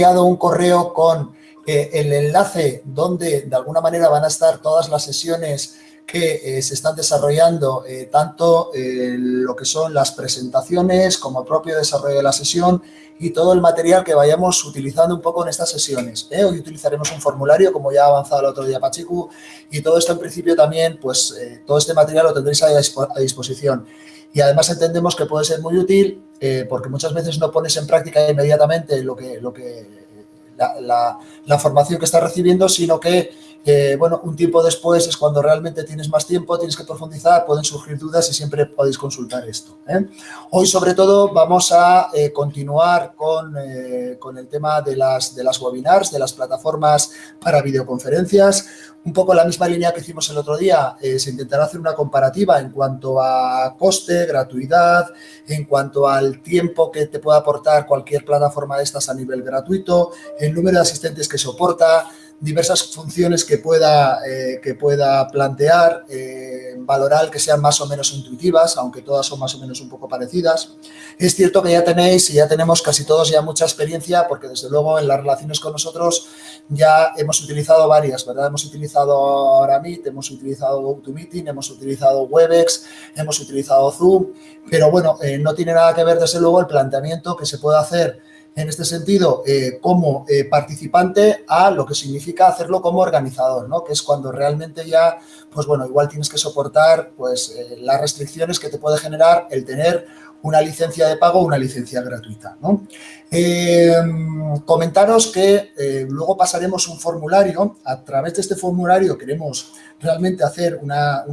enviado un correo con eh, el enlace donde de alguna manera van a estar todas las sesiones que eh, se están desarrollando, eh, tanto lo que son las presentaciones como el propio desarrollo de la sesión y todo el material que vayamos utilizando un poco en estas sesiones. Hoy utilizaremos un formulario, como ya ha avanzado el otro día Pachiku, y todo esto en principio también, pues todo este material lo tendréis a, disposición. Y además entendemos que puede ser muy útil porque muchas veces no pones en práctica inmediatamente lo que, lo que la, formación que estás recibiendo, sino que, eh, bueno, un tiempo después es cuando realmente tienes más tiempo, tienes que profundizar, pueden surgir dudas y siempre podéis consultar esto. ¿eh? Hoy, sobre todo, vamos a eh, continuar con, con, el tema de las, de las webinars, de las plataformas para videoconferencias, un poco la misma línea que hicimos el otro día, se intentará hacer una comparativa en cuanto a coste, gratuidad, en cuanto al tiempo que te puede aportar cualquier plataforma de estas a nivel gratuito, el número de asistentes que soporta, diversas funciones que pueda, eh, que pueda plantear, eh, valorar que sean más o menos intuitivas, aunque todas son más o menos un poco parecidas. Es cierto que ya tenéis y ya tenemos casi todos ya mucha experiencia, porque desde luego en las relaciones con nosotros ya hemos utilizado varias, ¿verdad? Hemos utilizado ahora Meet, hemos utilizado GoToMeeting, hemos utilizado Webex, hemos utilizado Zoom, pero bueno, eh, no tiene nada que ver desde luego el planteamiento que se puede hacer en este sentido eh, como eh, participante a lo que significa hacerlo como organizador, ¿no? que es cuando realmente ya, pues bueno, igual tienes que soportar pues, eh, las restricciones que te puede generar el tener una licencia de pago o una licencia gratuita. ¿no? comentaros que luego pasaremos un formulario, a través de este formulario queremos realmente hacer una,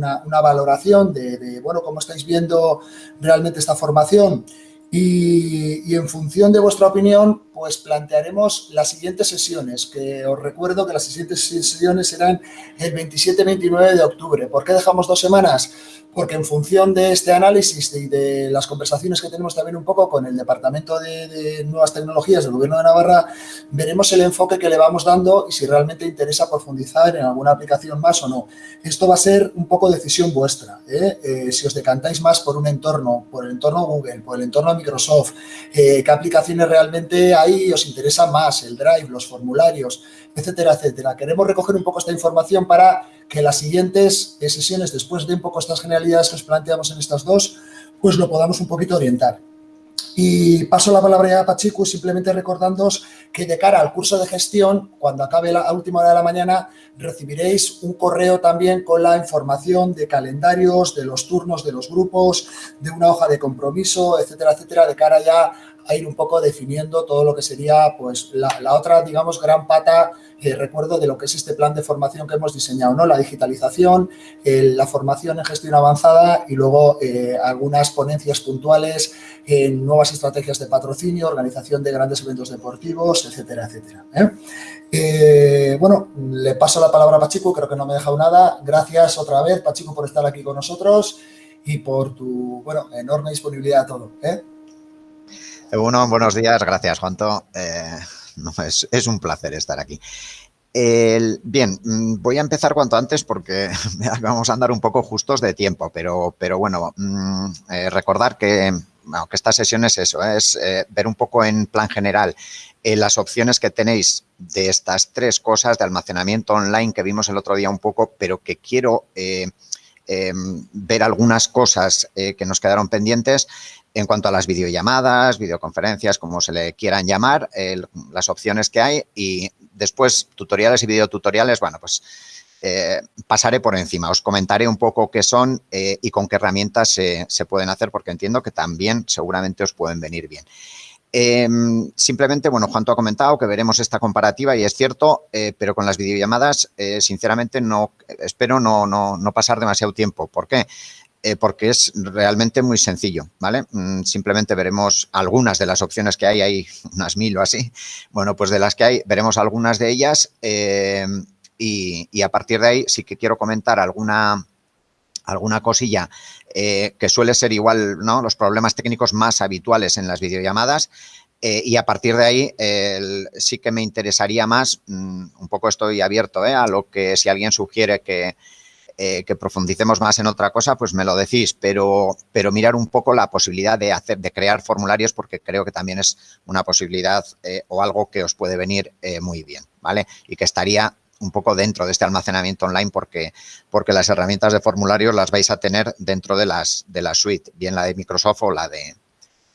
valoración de, de, bueno, cómo estáis viendo realmente esta formación y, en función de vuestra opinión, pues plantearemos las siguientes sesiones, que os recuerdo que las siguientes sesiones serán el 27-29 de octubre. ¿Por qué dejamos dos semanas? porque en función de este análisis y de, las conversaciones que tenemos también un poco con el Departamento de, Nuevas Tecnologías del Gobierno de Navarra, veremos el enfoque que le vamos dando y si realmente interesa profundizar en alguna aplicación más o no. Esto va a ser un poco decisión vuestra. ¿eh? Eh, si os decantáis más por un entorno, por el entorno Google, por el entorno Microsoft, eh, qué aplicaciones realmente hay os interesa más, el Drive, los formularios, etcétera, etcétera. Queremos recoger un poco esta información para que las siguientes sesiones, después de un poco estas generalidades que os planteamos en estas dos, pues lo podamos un poquito orientar. Y paso la palabra a Pachiku simplemente recordándoos que de cara al curso de gestión, cuando acabe la última hora de la mañana, recibiréis un correo también con la información de calendarios, de los turnos de los grupos, de una hoja de compromiso, etcétera, etcétera, de cara ya a ir un poco definiendo todo lo que sería pues la, otra, digamos, gran pata, eh, recuerdo, de lo que es este plan de formación que hemos diseñado, ¿no? La digitalización, la formación en gestión avanzada y luego eh, algunas ponencias puntuales en nuevas estrategias de patrocinio, organización de grandes eventos deportivos, etcétera, etcétera. ¿eh? bueno, le paso la palabra a Pachico, creo que no me ha dejado nada. Gracias otra vez, Pachico, por estar aquí con nosotros y por tu, bueno, enorme disponibilidad a todo. ¿eh? Bueno, buenos días, gracias Juanto. Eh, es, un placer estar aquí. bien, mm, voy a empezar cuanto antes porque vamos a andar un poco justos de tiempo, pero, pero bueno, mm, eh, recordar que, esta sesión es eso, es eh, ver un poco en plan general las opciones que tenéis de estas tres cosas de almacenamiento online que vimos el otro día un poco, pero que quiero ver algunas cosas que nos quedaron pendientes en cuanto a las videollamadas, videoconferencias, como se le quieran llamar, las opciones que hay y después tutoriales y videotutoriales, bueno, pues eh, pasaré por encima, os comentaré un poco qué son eh, y con qué herramientas se, pueden hacer porque entiendo que también seguramente os pueden venir bien. Em, simplemente, bueno, Juan, tú ha comentado que veremos esta comparativa y es cierto, eh, pero con las videollamadas, sinceramente, no espero no, no, no, pasar demasiado tiempo. ¿Por qué? Eh, porque es realmente muy sencillo, ¿vale? Mm, simplemente veremos algunas de las opciones que hay, hay unas mil o así. Bueno, pues de las que hay, veremos algunas de ellas eh, y, a partir de ahí sí que quiero comentar alguna, alguna cosilla eh, que suele ser igual, ¿no? Los problemas técnicos más habituales en las videollamadas, y a partir de ahí sí que me interesaría más, mm, un poco estoy abierto a lo que si alguien sugiere que, eh, que profundicemos más en otra cosa, pues me lo decís, pero, pero mirar un poco la posibilidad de hacer, de crear formularios, porque creo que también es una posibilidad eh, o algo que os puede venir muy bien, ¿vale? Y que estaría un poco dentro de este almacenamiento online porque, porque las herramientas de formularios las vais a tener dentro de las de la suite, bien la de Microsoft o la de,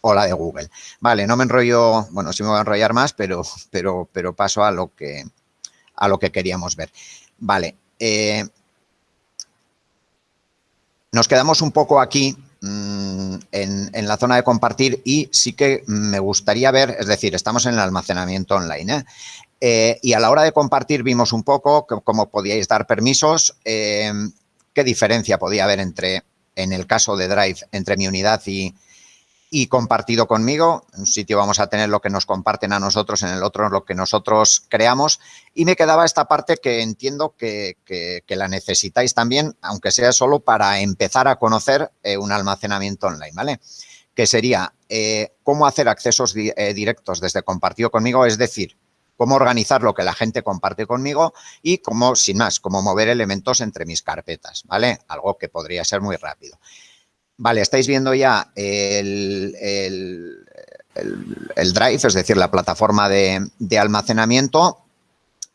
o la de Google. Vale, no me enrollo, bueno, sí me voy a enrollar más, pero, pero, pero paso a lo que, a lo que queríamos ver. Vale, eh, nos quedamos un poco aquí mm, en, la zona de compartir y sí que me gustaría ver, es decir, estamos en el almacenamiento online, ¿eh? Eh, y a la hora de compartir vimos un poco cómo podíais dar permisos, qué diferencia podía haber entre, en el caso de Drive, entre mi unidad y, y compartido conmigo. En un sitio vamos a tener lo que nos comparten a nosotros, en el otro lo que nosotros creamos. Y me quedaba esta parte que entiendo que, la necesitáis también, aunque sea solo para empezar a conocer eh, un almacenamiento online, ¿vale? Que sería eh, cómo hacer accesos eh, directos desde compartido conmigo, es decir, cómo organizar lo que la gente comparte conmigo y cómo, sin más, cómo mover elementos entre mis carpetas, ¿vale? Algo que podría ser muy rápido. Vale, estáis viendo ya el, Drive, es decir, la plataforma de, almacenamiento.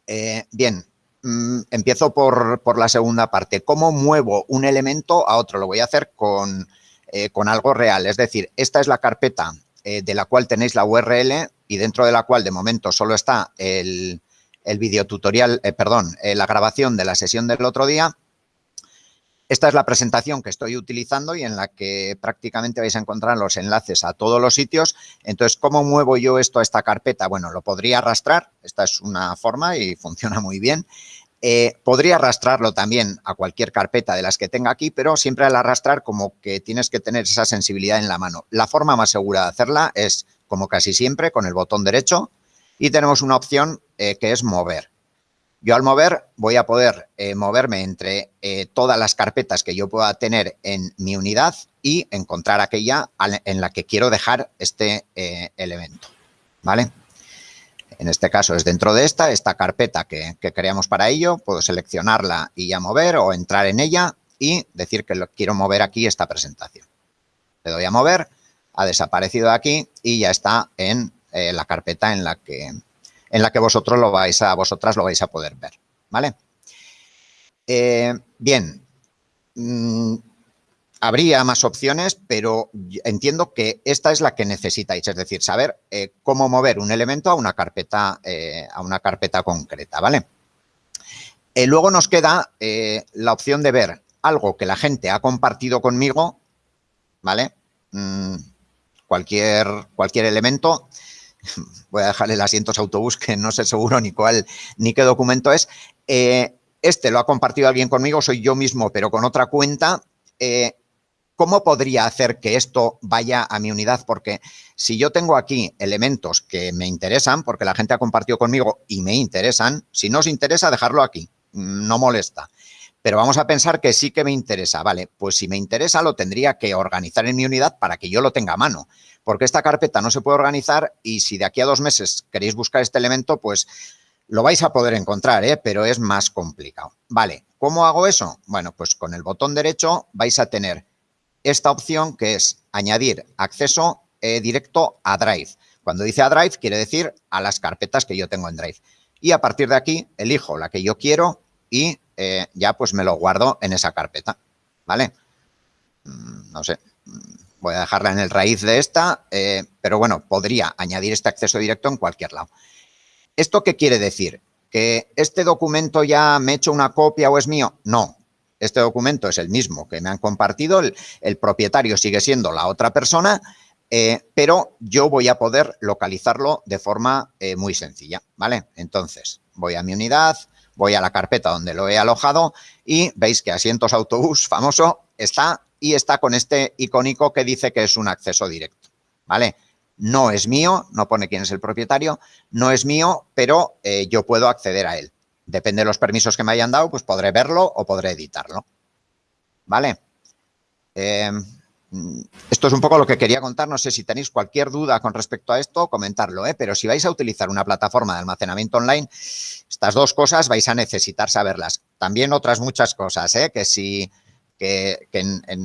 Eh, bien, mm, empiezo por, la segunda parte. ¿Cómo muevo un elemento a otro? Lo voy a hacer con, eh, algo real. Es decir, esta es la carpeta eh, de la cual tenéis la URL y dentro de la cual de momento solo está el, el videotutorial, perdón, la grabación de la sesión del otro día esta es la presentación que estoy utilizando y en la que prácticamente vais a encontrar los enlaces a todos los sitios. Entonces, ¿cómo muevo yo esto a esta carpeta? Bueno, lo podría arrastrar. Esta es una forma y funciona muy bien. Eh, podría arrastrarlo también a cualquier carpeta de las que tenga aquí, pero siempre al arrastrar como que tienes que tener esa sensibilidad en la mano. La forma más segura de hacerla es, como casi siempre, con el botón derecho y tenemos una opción eh, que es mover. Yo al mover voy a poder eh, moverme entre eh, todas las carpetas que yo pueda tener en mi unidad y encontrar aquella en la que quiero dejar este eh, elemento, ¿vale? En este caso es dentro de esta, esta carpeta que, creamos para ello, puedo seleccionarla y ya mover o entrar en ella y decir que lo, quiero mover aquí esta presentación. Le doy a mover, ha desaparecido de aquí y ya está en la carpeta en la que, en la que vosotros lo vais a, vosotras lo vais a poder ver, ¿vale? Eh, bien, mm, habría más opciones, pero entiendo que esta es la que necesitáis, es decir, saber eh, cómo mover un elemento a una carpeta, eh, a una carpeta concreta, ¿vale? luego nos queda la opción de ver algo que la gente ha compartido conmigo, ¿vale? Mm, cualquier, cualquier elemento voy a dejar el asiento autobús que no sé seguro ni cuál ni qué documento es. Eh, este lo ha compartido alguien conmigo, soy yo mismo, pero con otra cuenta. Eh, ¿Cómo podría hacer que esto vaya a mi unidad? Porque si yo tengo aquí elementos que me interesan, porque la gente ha compartido conmigo y me interesan, si no os interesa, dejarlo aquí, no molesta. Pero vamos a pensar que sí que me interesa. Vale, pues si me interesa, lo tendría que organizar en mi unidad para que yo lo tenga a mano porque esta carpeta no se puede organizar y si de aquí a dos meses queréis buscar este elemento, pues lo vais a poder encontrar, ¿eh? pero es más complicado. Vale, ¿cómo hago eso? Bueno, pues con el botón derecho vais a tener esta opción que es añadir acceso eh, directo a Drive. Cuando dice a Drive, quiere decir a las carpetas que yo tengo en Drive. Y a partir de aquí, elijo la que yo quiero y eh, ya pues me lo guardo en esa carpeta, ¿vale? Mm, no sé, Voy a dejarla en el raíz de esta, eh, pero bueno, podría añadir este acceso directo en cualquier lado. ¿Esto qué quiere decir? ¿Que este documento ya me he hecho una copia o es mío? No, este documento es el mismo que me han compartido, el, propietario sigue siendo la otra persona, eh, pero yo voy a poder localizarlo de forma muy sencilla, ¿vale? Entonces, voy a mi unidad, voy a la carpeta donde lo he alojado y veis que asientos autobús famoso está y está con este icónico que dice que es un acceso directo, ¿vale? No es mío, no pone quién es el propietario, no es mío, pero eh, yo puedo acceder a él. Depende de los permisos que me hayan dado, pues podré verlo o podré editarlo, ¿vale? Eh, esto es un poco lo que quería contar. No sé si tenéis cualquier duda con respecto a esto, comentarlo, ¿eh? pero si vais a utilizar una plataforma de almacenamiento online, estas dos cosas vais a necesitar saberlas. también otras muchas cosas, ¿eh? que si que,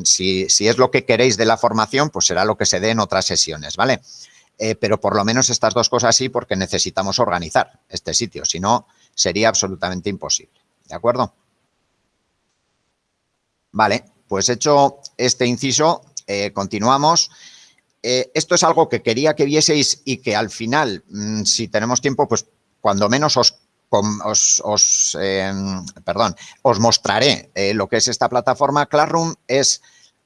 si, es lo que queréis de la formación, pues será lo que se dé en otras sesiones, ¿vale? Eh, pero por lo menos estas dos cosas sí porque necesitamos organizar este sitio, si no sería absolutamente imposible, ¿de acuerdo? Vale, pues hecho este inciso, eh, continuamos. Eh, esto es algo que quería que vieseis y que al final, mm, si tenemos tiempo, pues cuando menos os os, em, perdón, os mostraré eh, lo que es esta plataforma. Classroom es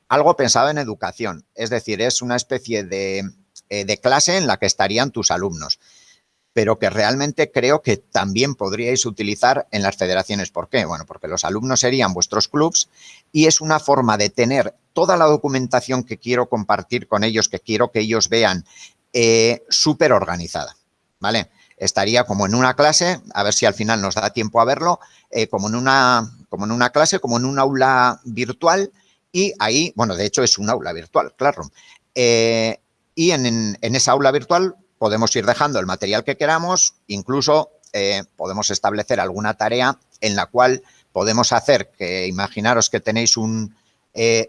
algo pensado en educación, es decir, es una especie de, de clase en la que estarían tus alumnos pero que realmente creo que también podríais utilizar en las federaciones. ¿Por qué? Bueno, porque los alumnos serían vuestros clubs y es una forma de tener toda la documentación que quiero compartir con ellos, que quiero que ellos vean, eh, súper organizada, ¿vale? estaría como en una clase, a ver si al final nos da tiempo a verlo, eh, como, en una, como en una clase, como en un aula virtual y ahí, bueno, de hecho es un aula virtual, claro. Eh, y en, esa aula virtual podemos ir dejando el material que queramos, incluso podemos establecer alguna tarea en la cual podemos hacer que, imaginaros que tenéis un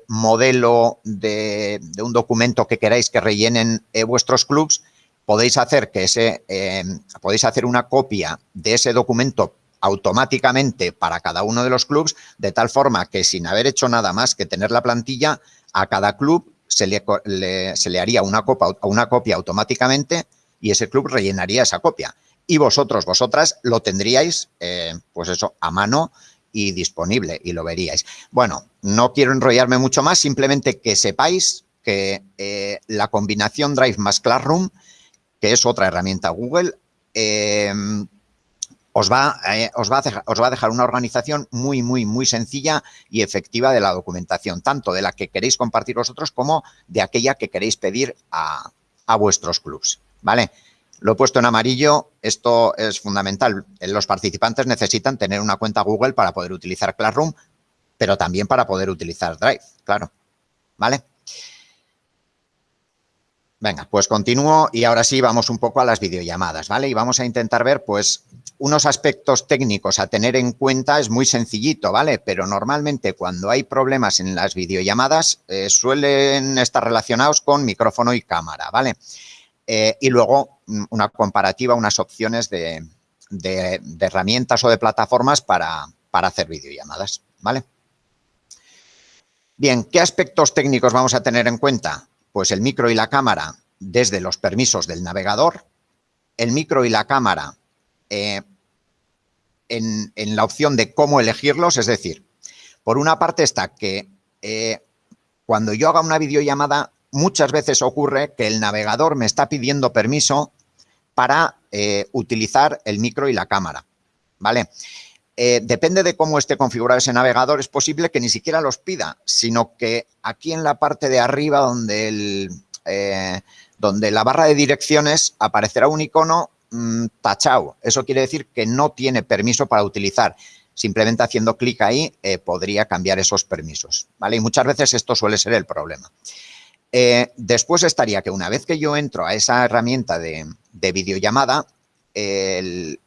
modelo de, un documento que queráis que rellenen vuestros clubs podéis hacer que ese, eh, podéis hacer una copia de ese documento automáticamente para cada uno de los clubs, de tal forma que sin haber hecho nada más que tener la plantilla, a cada club se le, se le haría una, copa, una copia automáticamente y ese club rellenaría esa copia. Y vosotros, vosotras, lo tendríais, eh, pues eso, a mano y disponible y lo veríais. Bueno, no quiero enrollarme mucho más, simplemente que sepáis que eh, la combinación Drive más Classroom que es otra herramienta Google, em, os, va, eh, os, va a dejar, os va a dejar una organización muy, muy, muy sencilla y efectiva de la documentación, tanto de la que queréis compartir vosotros como de aquella que queréis pedir a, vuestros clubs, ¿vale? Lo he puesto en amarillo, esto es fundamental. Los participantes necesitan tener una cuenta Google para poder utilizar Classroom, pero también para poder utilizar Drive, claro, ¿vale? Venga, pues continúo y ahora sí vamos un poco a las videollamadas, ¿vale? Y vamos a intentar ver, pues, unos aspectos técnicos a tener en cuenta. Es muy sencillito, ¿vale? Pero normalmente cuando hay problemas en las videollamadas eh, suelen estar relacionados con micrófono y cámara, ¿vale? Eh, y luego mm, una comparativa, unas opciones de, herramientas o de plataformas para, para hacer videollamadas, ¿vale? Bien, ¿qué aspectos técnicos vamos a tener en cuenta? Pues el micro y la cámara desde los permisos del navegador, el micro y la cámara eh, en, la opción de cómo elegirlos, es decir, por una parte está que eh, cuando yo haga una videollamada, muchas veces ocurre que el navegador me está pidiendo permiso para eh, utilizar el micro y la cámara, ¿vale? Eh, depende de cómo esté configurado ese navegador, es posible que ni siquiera los pida, sino que aquí en la parte de arriba donde, el, eh, donde la barra de direcciones aparecerá un icono mm, tachado. Eso quiere decir que no tiene permiso para utilizar. Simplemente haciendo clic ahí podría cambiar esos permisos. ¿vale? Y muchas veces esto suele ser el problema. Después estaría que una vez que yo entro a esa herramienta de, de videollamada, el,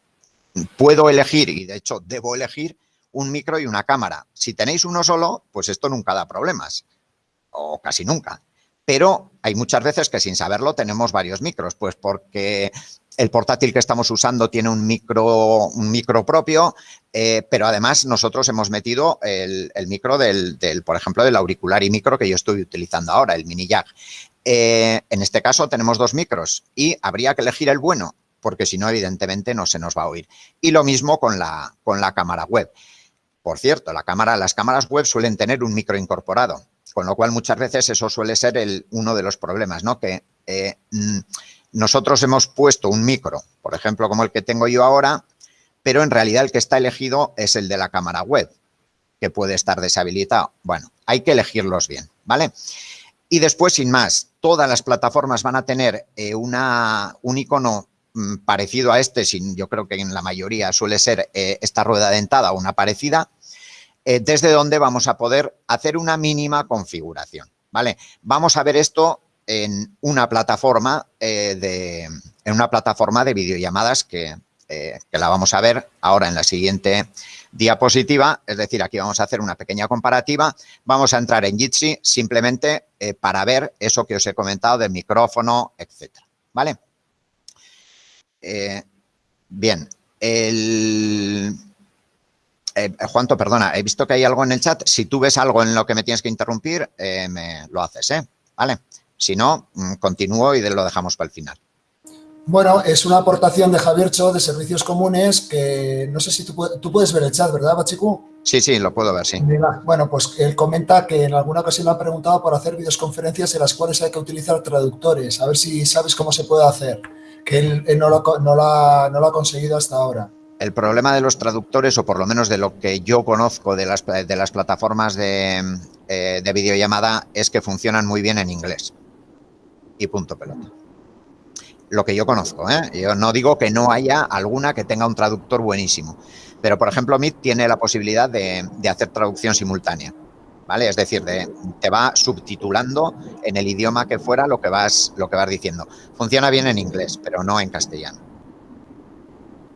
puedo elegir, y de hecho debo elegir, un micro y una cámara. Si tenéis uno solo, pues esto nunca da problemas, o casi nunca. Pero hay muchas veces que sin saberlo tenemos varios micros, pues porque el portátil que estamos usando tiene un micro, propio, eh, pero además nosotros hemos metido el, micro del, por ejemplo, del auricular y micro que yo estoy utilizando ahora, el mini jack. Eh, en este caso tenemos dos micros y habría que elegir el bueno porque si no, evidentemente, no se nos va a oír. Y lo mismo con la, con la cámara web. Por cierto, las cámaras web suelen tener un micro incorporado, con lo cual muchas veces eso suele ser uno de los problemas, ¿no? Que eh, mm, nosotros hemos puesto un micro, por ejemplo, como el que tengo yo ahora, pero en realidad el que está elegido es el de la cámara web, que puede estar deshabilitado. Bueno, hay que elegirlos bien, ¿vale? Y después, sin más, todas las plataformas van a tener eh, una, un icono Mm, parecido a este, sin, yo creo que en la mayoría suele ser eh, esta rueda dentada o una parecida, eh, desde donde vamos a poder hacer una mínima configuración. ¿vale? Vamos a ver esto en una plataforma, eh, de, en una plataforma de videollamadas que, que, la vamos a ver ahora en la siguiente diapositiva, es decir, aquí vamos a hacer una pequeña comparativa. Vamos a entrar en Jitsi simplemente eh, para ver eso que os he comentado del micrófono, etcétera. ¿Vale? Eh, bien, el... Eh, Juanto, perdona, he visto que hay algo en el chat. Si tú ves algo en lo que me tienes que interrumpir, me lo haces, ¿eh? ¿Vale? Si no, mm, continúo y lo dejamos para el final. Bueno, es una aportación de Javier Cho de Servicios Comunes que no sé si tú, puedes ver el chat, ¿verdad, Bachiku? Sí, sí, lo puedo ver, sí. Bueno, pues él comenta que en alguna ocasión le han preguntado por hacer videoconferencias en las cuales hay que utilizar traductores. A ver si sabes cómo se puede hacer, que él, no, lo, no, ha, no lo ha conseguido hasta ahora. El problema de los traductores, o por lo menos de lo que yo conozco de las, de las plataformas de, eh, de videollamada, es que funcionan muy bien en inglés. Y punto pelota lo que yo conozco. ¿eh? Yo no digo que no haya alguna que tenga un traductor buenísimo, pero por ejemplo Meet tiene la posibilidad de, hacer traducción simultánea. ¿Vale? Es decir, te va subtitulando en el idioma que fuera lo que, vas, lo que vas diciendo. Funciona bien en inglés, pero no en castellano.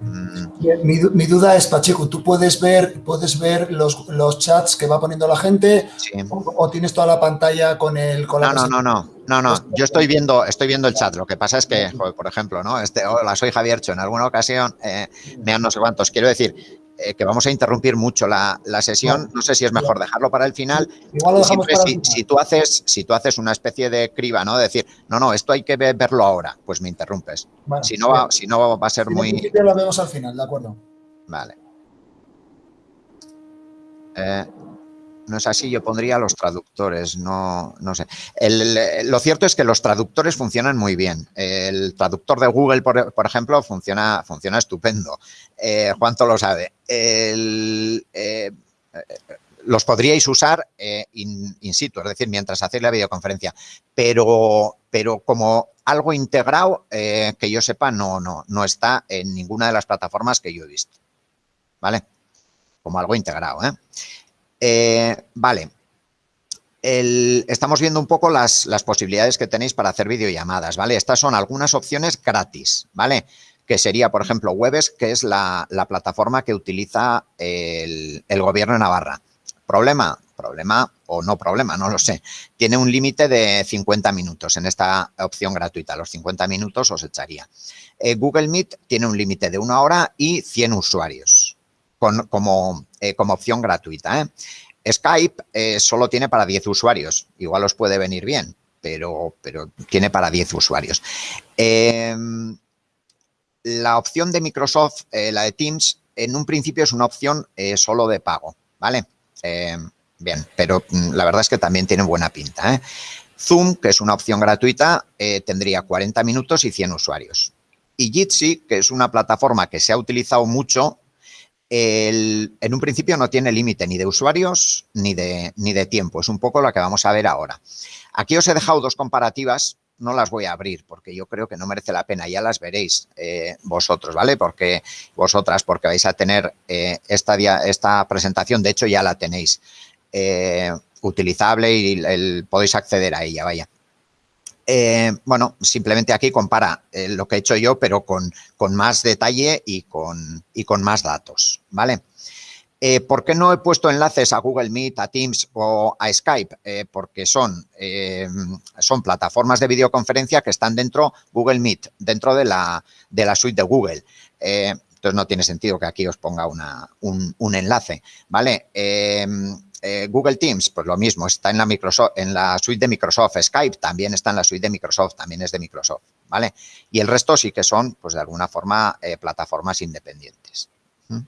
Mi, duda es, Pacheco, ¿tú puedes ver, puedes ver los, los chats que va poniendo la gente o, tienes toda la pantalla con el... Con no, no, no, no, no, no, yo estoy viendo, estoy viendo el chat, lo que pasa es que, por ejemplo, ¿no? Este, hola, soy Javier Cho, en alguna ocasión eh, me han no sé cuántos, quiero decir, eh, que vamos a interrumpir mucho la, sesión. No sé si es mejor dejarlo para el final. Igual lo dejamos para si, si, tú haces, si tú haces una especie de criba, ¿no? decir, no, no, esto hay que verlo ahora, pues me interrumpes. si, no va, si no va a ser muy... lo vemos al final, ¿de acuerdo? Vale. Eh, no es así, yo pondría los traductores, no, no sé. lo cierto es que los traductores funcionan muy bien. El traductor de Google, por, ejemplo, funciona, funciona estupendo. Eh, Juanto lo sabe. Eh, los podríais usar eh, in, situ, es decir, mientras hacéis la videoconferencia, pero, pero como algo integrado, eh, que yo sepa, no, no, no está en ninguna de las plataformas que yo he visto. ¿Vale? Como algo integrado, ¿eh? Eh, vale. estamos viendo un poco las, posibilidades que tenéis para hacer videollamadas, ¿vale? Estas son algunas opciones gratis, ¿vale? Que sería, por ejemplo, Webes, que es la, plataforma que utiliza el, gobierno de Navarra. ¿Problema? Problema o no problema, no lo sé. Tiene un límite de 50 minutos en esta opción gratuita. Los 50 minutos os echaría. Eh, Google Meet tiene un límite de una hora y 100 usuarios como, eh, como opción gratuita. ¿eh? Skype eh, solo tiene para 10 usuarios, igual os puede venir bien, pero, tiene para 10 usuarios. Em, la opción de Microsoft, la de Teams, en un principio es una opción solo de pago, ¿vale? Em, bien, pero mm, la verdad es que también tiene buena pinta. Zoom, que es una opción gratuita, tendría 40 minutos y 100 usuarios. Y Jitsi, que es una plataforma que se ha utilizado mucho en un principio no tiene límite ni de usuarios ni de, ni de tiempo. Es un poco lo que vamos a ver ahora. Aquí os he dejado dos comparativas. No las voy a abrir porque yo creo que no merece la pena. Ya las veréis eh, vosotros, ¿vale? Porque vosotras, porque vais a tener eh, esta, esta presentación. De hecho, ya la tenéis eh, utilizable y podéis acceder a ella, vaya. Eh, bueno, simplemente aquí compara eh, lo que he hecho yo, pero con, más detalle y con, y con, más datos, ¿vale? Eh, ¿Por qué no he puesto enlaces a Google Meet, a Teams o a Skype? porque son, son plataformas de videoconferencia que están dentro Google Meet, dentro de la, de la suite de Google. entonces, no tiene sentido que aquí os ponga un, un, enlace, ¿vale? Eh, Google Teams, pues lo mismo, está en la, suite de Microsoft. Skype también está en la suite de Microsoft, también es de Microsoft, ¿vale? Y el resto sí que son, pues de alguna forma, eh, plataformas independientes. ¿Mm?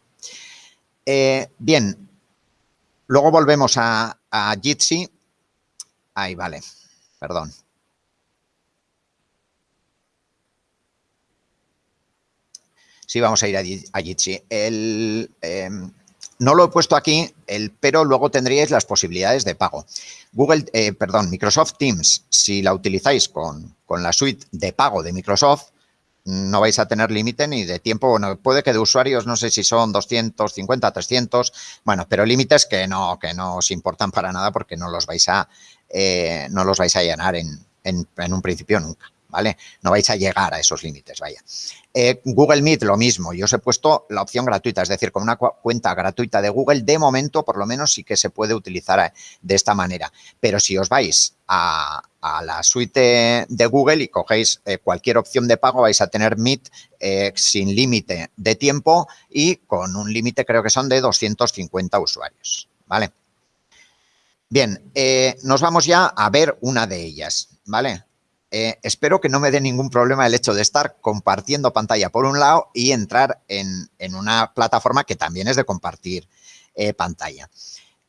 Eh, bien, luego volvemos a, a Jitsi. Ahí, vale, perdón. Sí, vamos a ir a, Jitsi. El, em, no lo he puesto aquí, el, pero luego tendríais las posibilidades de pago. Google, eh, perdón, Microsoft Teams, si la utilizáis con, la suite de pago de Microsoft, no vais a tener límite ni de tiempo. Bueno, puede que de usuarios, no sé si son 250, 300, bueno, pero límites que no, que no os importan para nada porque no los vais a, eh, no los vais a llenar en, en un principio nunca. ¿Vale? No vais a llegar a esos límites, vaya. Eh, Google Meet, lo mismo. Yo os he puesto la opción gratuita, es decir, con una cuenta gratuita de Google, de momento, por lo menos, sí que se puede utilizar eh, de esta manera. Pero si os vais a, la suite de Google y cogéis eh, cualquier opción de pago, vais a tener Meet sin límite de tiempo y con un límite, creo que son de 250 usuarios, ¿vale? Bien, nos vamos ya a ver una de ellas, ¿vale? Eh, espero que no me dé ningún problema el hecho de estar compartiendo pantalla por un lado y entrar en, una plataforma que también es de compartir eh, pantalla.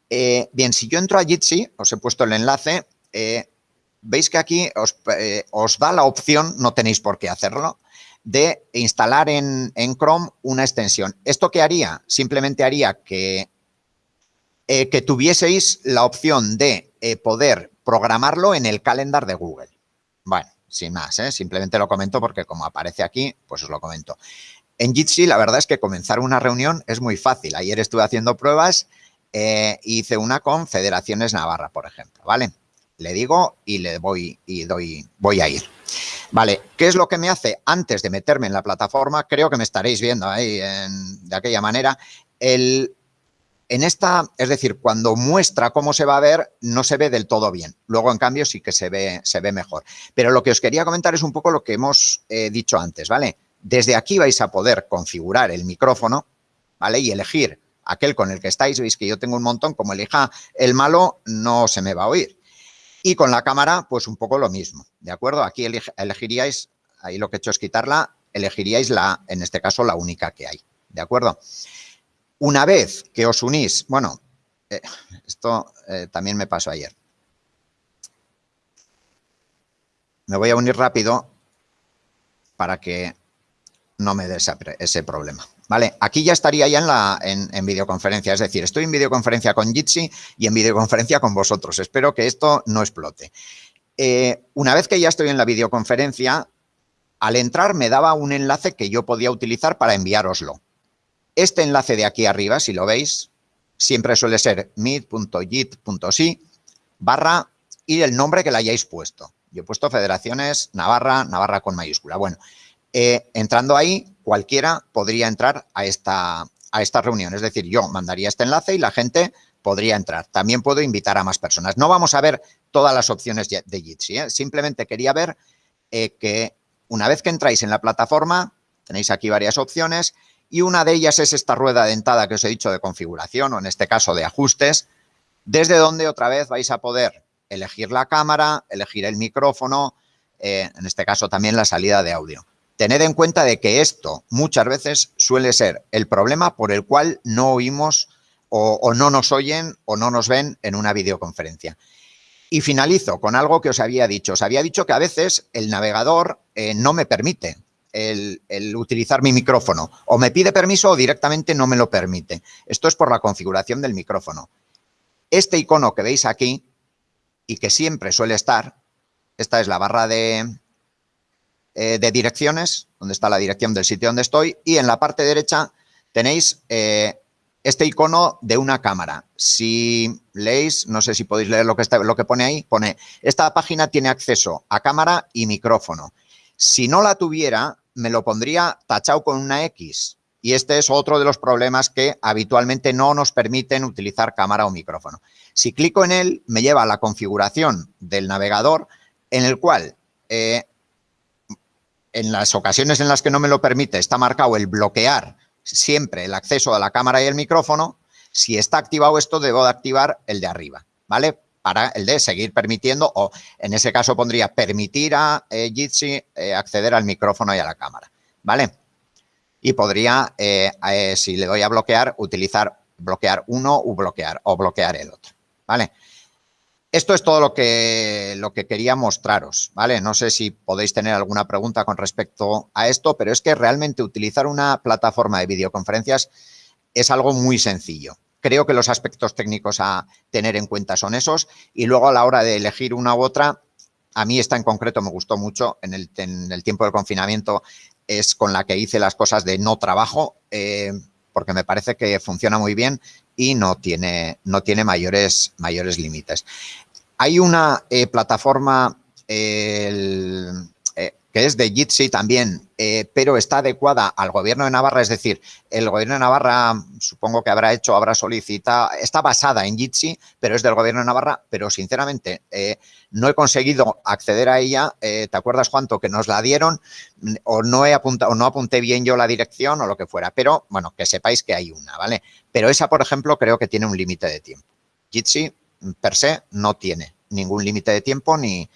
Eh, bien, si yo entro a Jitsi, os he puesto el enlace, veis que aquí os, da la opción, no tenéis por qué hacerlo, de instalar en, en Chrome una extensión. ¿Esto qué haría? Simplemente haría que, que tuvieseis la opción de poder programarlo en el calendar de Google. Bueno, sin más, ¿eh? simplemente lo comento porque como aparece aquí, pues os lo comento. En Jitsi la verdad es que comenzar una reunión es muy fácil. Ayer estuve haciendo pruebas eh, hice una con Federaciones Navarra, por ejemplo, ¿vale? Le digo y le voy y doy, voy a ir. Vale, ¿qué es lo que me hace antes de meterme en la plataforma? Creo que me estaréis viendo ahí de aquella manera. El en esta, es decir, cuando muestra cómo se va a ver, no se ve del todo bien. Luego, en cambio, sí que se ve, se ve mejor. Pero lo que os quería comentar es un poco lo que hemos eh, dicho antes, ¿vale? Desde aquí vais a poder configurar el micrófono, ¿vale? Y elegir aquel con el que estáis. Veis que yo tengo un montón, como elija el malo, no se me va a oír. Y con la cámara, pues un poco lo mismo, ¿de acuerdo? Aquí elegiríais, ahí lo que he hecho es quitarla, elegiríais la, en este caso, la única que hay, ¿de acuerdo? Una vez que os unís, bueno, eh, esto eh, también me pasó ayer. Me voy a unir rápido para que no me dé ese, problema. ¿Vale? Aquí ya estaría ya en, la, en, videoconferencia, es decir, estoy en videoconferencia con Jitsi y en videoconferencia con vosotros. Espero que esto no explote. Eh, una vez que ya estoy en la videoconferencia, al entrar me daba un enlace que yo podía utilizar para enviároslo. Este enlace de aquí arriba, si lo veis, siempre suele ser meet.git.si barra y el nombre que le hayáis puesto. Yo he puesto Federaciones Navarra, Navarra con mayúscula. Bueno, eh, entrando ahí, cualquiera podría entrar a esta, a reunión. Es decir, yo mandaría este enlace y la gente podría entrar. También puedo invitar a más personas. No vamos a ver todas las opciones de Jitsi. ¿eh? Simplemente quería ver eh, que una vez que entráis en la plataforma, tenéis aquí varias opciones y una de ellas es esta rueda dentada que os he dicho de configuración o en este caso de ajustes, desde donde otra vez vais a poder elegir la cámara, elegir el micrófono, eh, en este caso también la salida de audio. Tened en cuenta de que esto muchas veces suele ser el problema por el cual no oímos o, no nos oyen o no nos ven en una videoconferencia. Y finalizo con algo que os había dicho. Os había dicho que a veces el navegador eh, no me permite el, utilizar mi micrófono. O me pide permiso o directamente no me lo permite. Esto es por la configuración del micrófono. Este icono que veis aquí y que siempre suele estar, esta es la barra de, eh, de direcciones, donde está la dirección del sitio donde estoy, y en la parte derecha tenéis eh, este icono de una cámara. Si leéis, no sé si podéis leer lo que, está, lo que pone ahí, pone, esta página tiene acceso a cámara y micrófono. Si no la tuviera, me lo pondría tachado con una X. Y este es otro de los problemas que habitualmente no nos permiten utilizar cámara o micrófono. Si clico en él, me lleva a la configuración del navegador en el cual eh, en las ocasiones en las que no me lo permite está marcado el bloquear siempre el acceso a la cámara y el micrófono. Si está activado esto, debo de activar el de arriba, ¿vale? Para el de seguir permitiendo o en ese caso pondría permitir a eh, Jitsi eh, acceder al micrófono y a la cámara, ¿vale? Y podría, eh, si le doy a bloquear, utilizar bloquear uno o bloquear, o bloquear el otro, ¿vale? Esto es todo lo que, lo que quería mostraros, ¿vale? No sé si podéis tener alguna pregunta con respecto a esto, pero es que realmente utilizar una plataforma de videoconferencias es algo muy sencillo. Creo que los aspectos técnicos a tener en cuenta son esos y luego a la hora de elegir una u otra, a mí esta en concreto me gustó mucho en el, tiempo del confinamiento, es con la que hice las cosas de no trabajo, eh, porque me parece que funciona muy bien y no tiene, no tiene mayores, mayores límites. Hay una eh, plataforma, que es de Jitsi también, eh, pero está adecuada al gobierno de Navarra, es decir, el gobierno de Navarra supongo que habrá hecho, habrá solicitado, está basada en Jitsi, pero es del gobierno de Navarra, pero sinceramente eh, no he conseguido acceder a ella, ¿te acuerdas cuánto que nos la dieron? O no he apuntado, o no apunté bien yo la dirección o lo que fuera, pero bueno, que sepáis que hay una, ¿vale? Pero esa, por ejemplo, creo que tiene un límite de tiempo. Jitsi, per se, no tiene ningún límite de tiempo ni,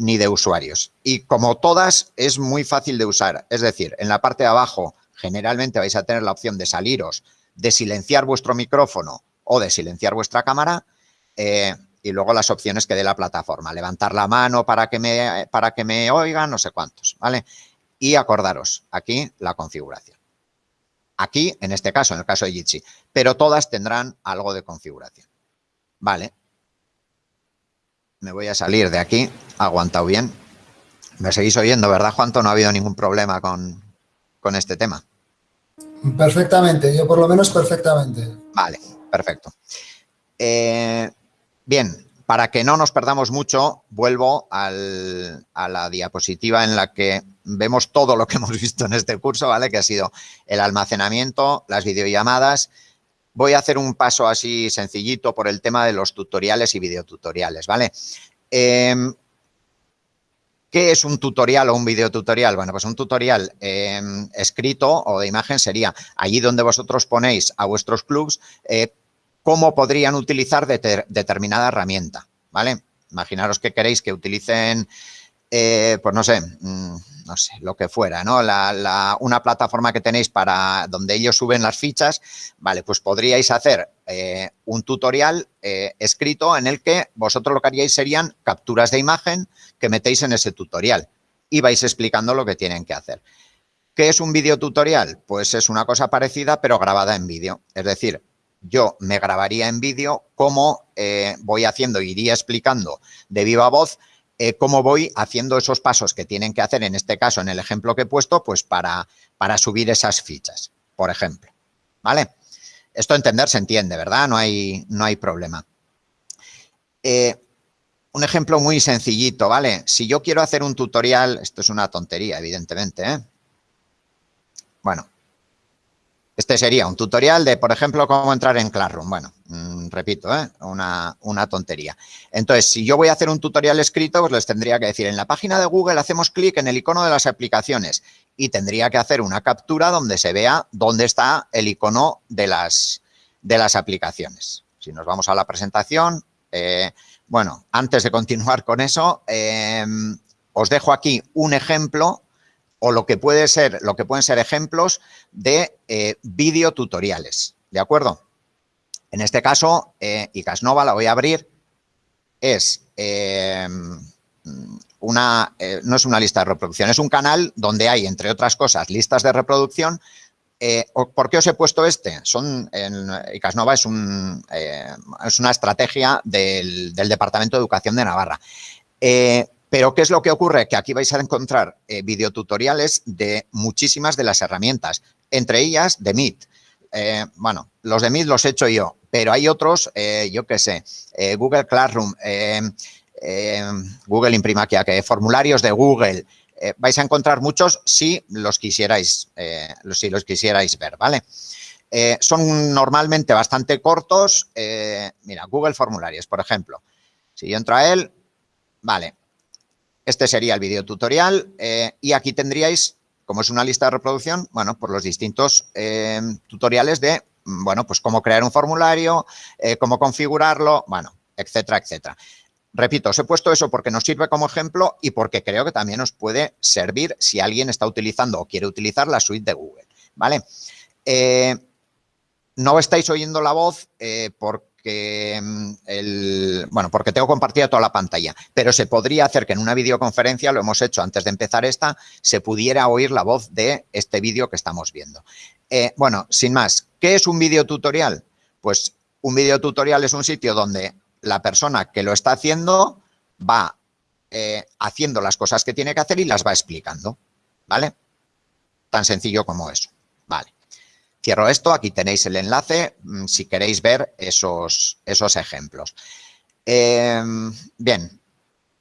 ni de usuarios. Y como todas, es muy fácil de usar. Es decir, en la parte de abajo, generalmente vais a tener la opción de saliros, de silenciar vuestro micrófono o de silenciar vuestra cámara. Eh, y luego las opciones que dé la plataforma. Levantar la mano para que me, para que me oigan, no sé cuántos, ¿vale? Y acordaros, aquí la configuración. Aquí, en este caso, en el caso de Jitsi, pero todas tendrán algo de configuración. Vale. Me voy a salir de aquí, aguantado bien. Me seguís oyendo, ¿verdad, Juanto? No ha habido ningún problema con, este tema. Perfectamente, yo por lo menos perfectamente. Vale, perfecto. Eh, bien, para que no nos perdamos mucho, vuelvo a la diapositiva en la que vemos todo lo que hemos visto en este curso, ¿vale? Que ha sido el almacenamiento, las videollamadas. Voy a hacer un paso así sencillito por el tema de los tutoriales y videotutoriales, ¿vale? Em, ¿Qué es un tutorial o un videotutorial? Bueno, pues un tutorial em, escrito o de imagen sería allí donde vosotros ponéis a vuestros clubs eh, cómo podrían utilizar determinada herramienta, ¿vale? Imaginaros que queréis que utilicen, eh, pues no sé, mm, no sé, lo que fuera, ¿no? una plataforma que tenéis para donde ellos suben las fichas, vale, pues podríais hacer eh, un tutorial eh, escrito en el que vosotros lo que haríais serían capturas de imagen que metéis en ese tutorial y vais explicando lo que tienen que hacer. ¿Qué es un video tutorial? Pues es una cosa parecida, pero grabada en vídeo. Es decir, yo me grabaría en vídeo cómo voy haciendo, iría explicando de viva voz eh, cómo voy haciendo esos pasos que tienen que hacer, en este caso, en el ejemplo que he puesto, pues para, para subir esas fichas, por ejemplo. ¿Vale? Esto entender se entiende, ¿verdad? No hay, no hay problema. Eh, un ejemplo muy sencillito, ¿vale? Si yo quiero hacer un tutorial, esto es una tontería, evidentemente, ¿eh? Bueno, este sería un tutorial de, por ejemplo, cómo entrar en Classroom. Bueno, mm, repito, ¿eh? una, tontería. Entonces, si yo voy a hacer un tutorial escrito, pues les tendría que decir, en la página de Google hacemos clic en el icono de las aplicaciones y tendría que hacer una captura donde se vea dónde está el icono de las, de las aplicaciones. Si nos vamos a la presentación, eh, bueno, antes de continuar con eso, eh, os dejo aquí un ejemplo o lo que puede ser, lo que pueden ser ejemplos de eh, videotutoriales, ¿de acuerdo? En este caso, eh, Icasnova la voy a abrir, es em, una, eh, no es una lista de reproducción, es un canal donde hay, entre otras cosas, listas de reproducción. Eh, ¿Por qué os he puesto este? Son, en, Icasnova es, un, es una estrategia del, del, Departamento de Educación de Navarra. Pero, ¿qué es lo que ocurre? Que aquí vais a encontrar eh, videotutoriales de muchísimas de las herramientas, entre ellas de Meet. Eh, bueno, los de Meet los he hecho yo, pero hay otros, eh, yo qué sé, Google Classroom, Google Imprima que formularios de Google. vais a encontrar muchos si los quisierais, si los quisierais ver, ¿vale? son normalmente bastante cortos. mira, Google Formularios, por ejemplo. Si yo entro a él, vale, este sería el video tutorial eh, y aquí tendríais, como es una lista de reproducción, bueno, por los distintos eh, tutoriales de, bueno, pues cómo crear un formulario, eh, cómo configurarlo, bueno, etcétera, etcétera. Repito, os he puesto eso porque nos sirve como ejemplo y porque creo que también os puede servir si alguien está utilizando o quiere utilizar la suite de Google, ¿vale? no estáis oyendo la voz porque que mm, el, bueno, porque tengo compartida toda la pantalla, pero se podría hacer que en una videoconferencia, lo hemos hecho antes de empezar esta, se pudiera oír la voz de este vídeo que estamos viendo. Eh, bueno, sin más, ¿qué es un videotutorial? Pues un videotutorial es un sitio donde la persona que lo está haciendo va eh, haciendo las cosas que tiene que hacer y las va explicando, ¿vale? Tan sencillo como eso, ¿vale? Cierro esto, aquí tenéis el enlace mm, si queréis ver esos, esos ejemplos. Em, bien,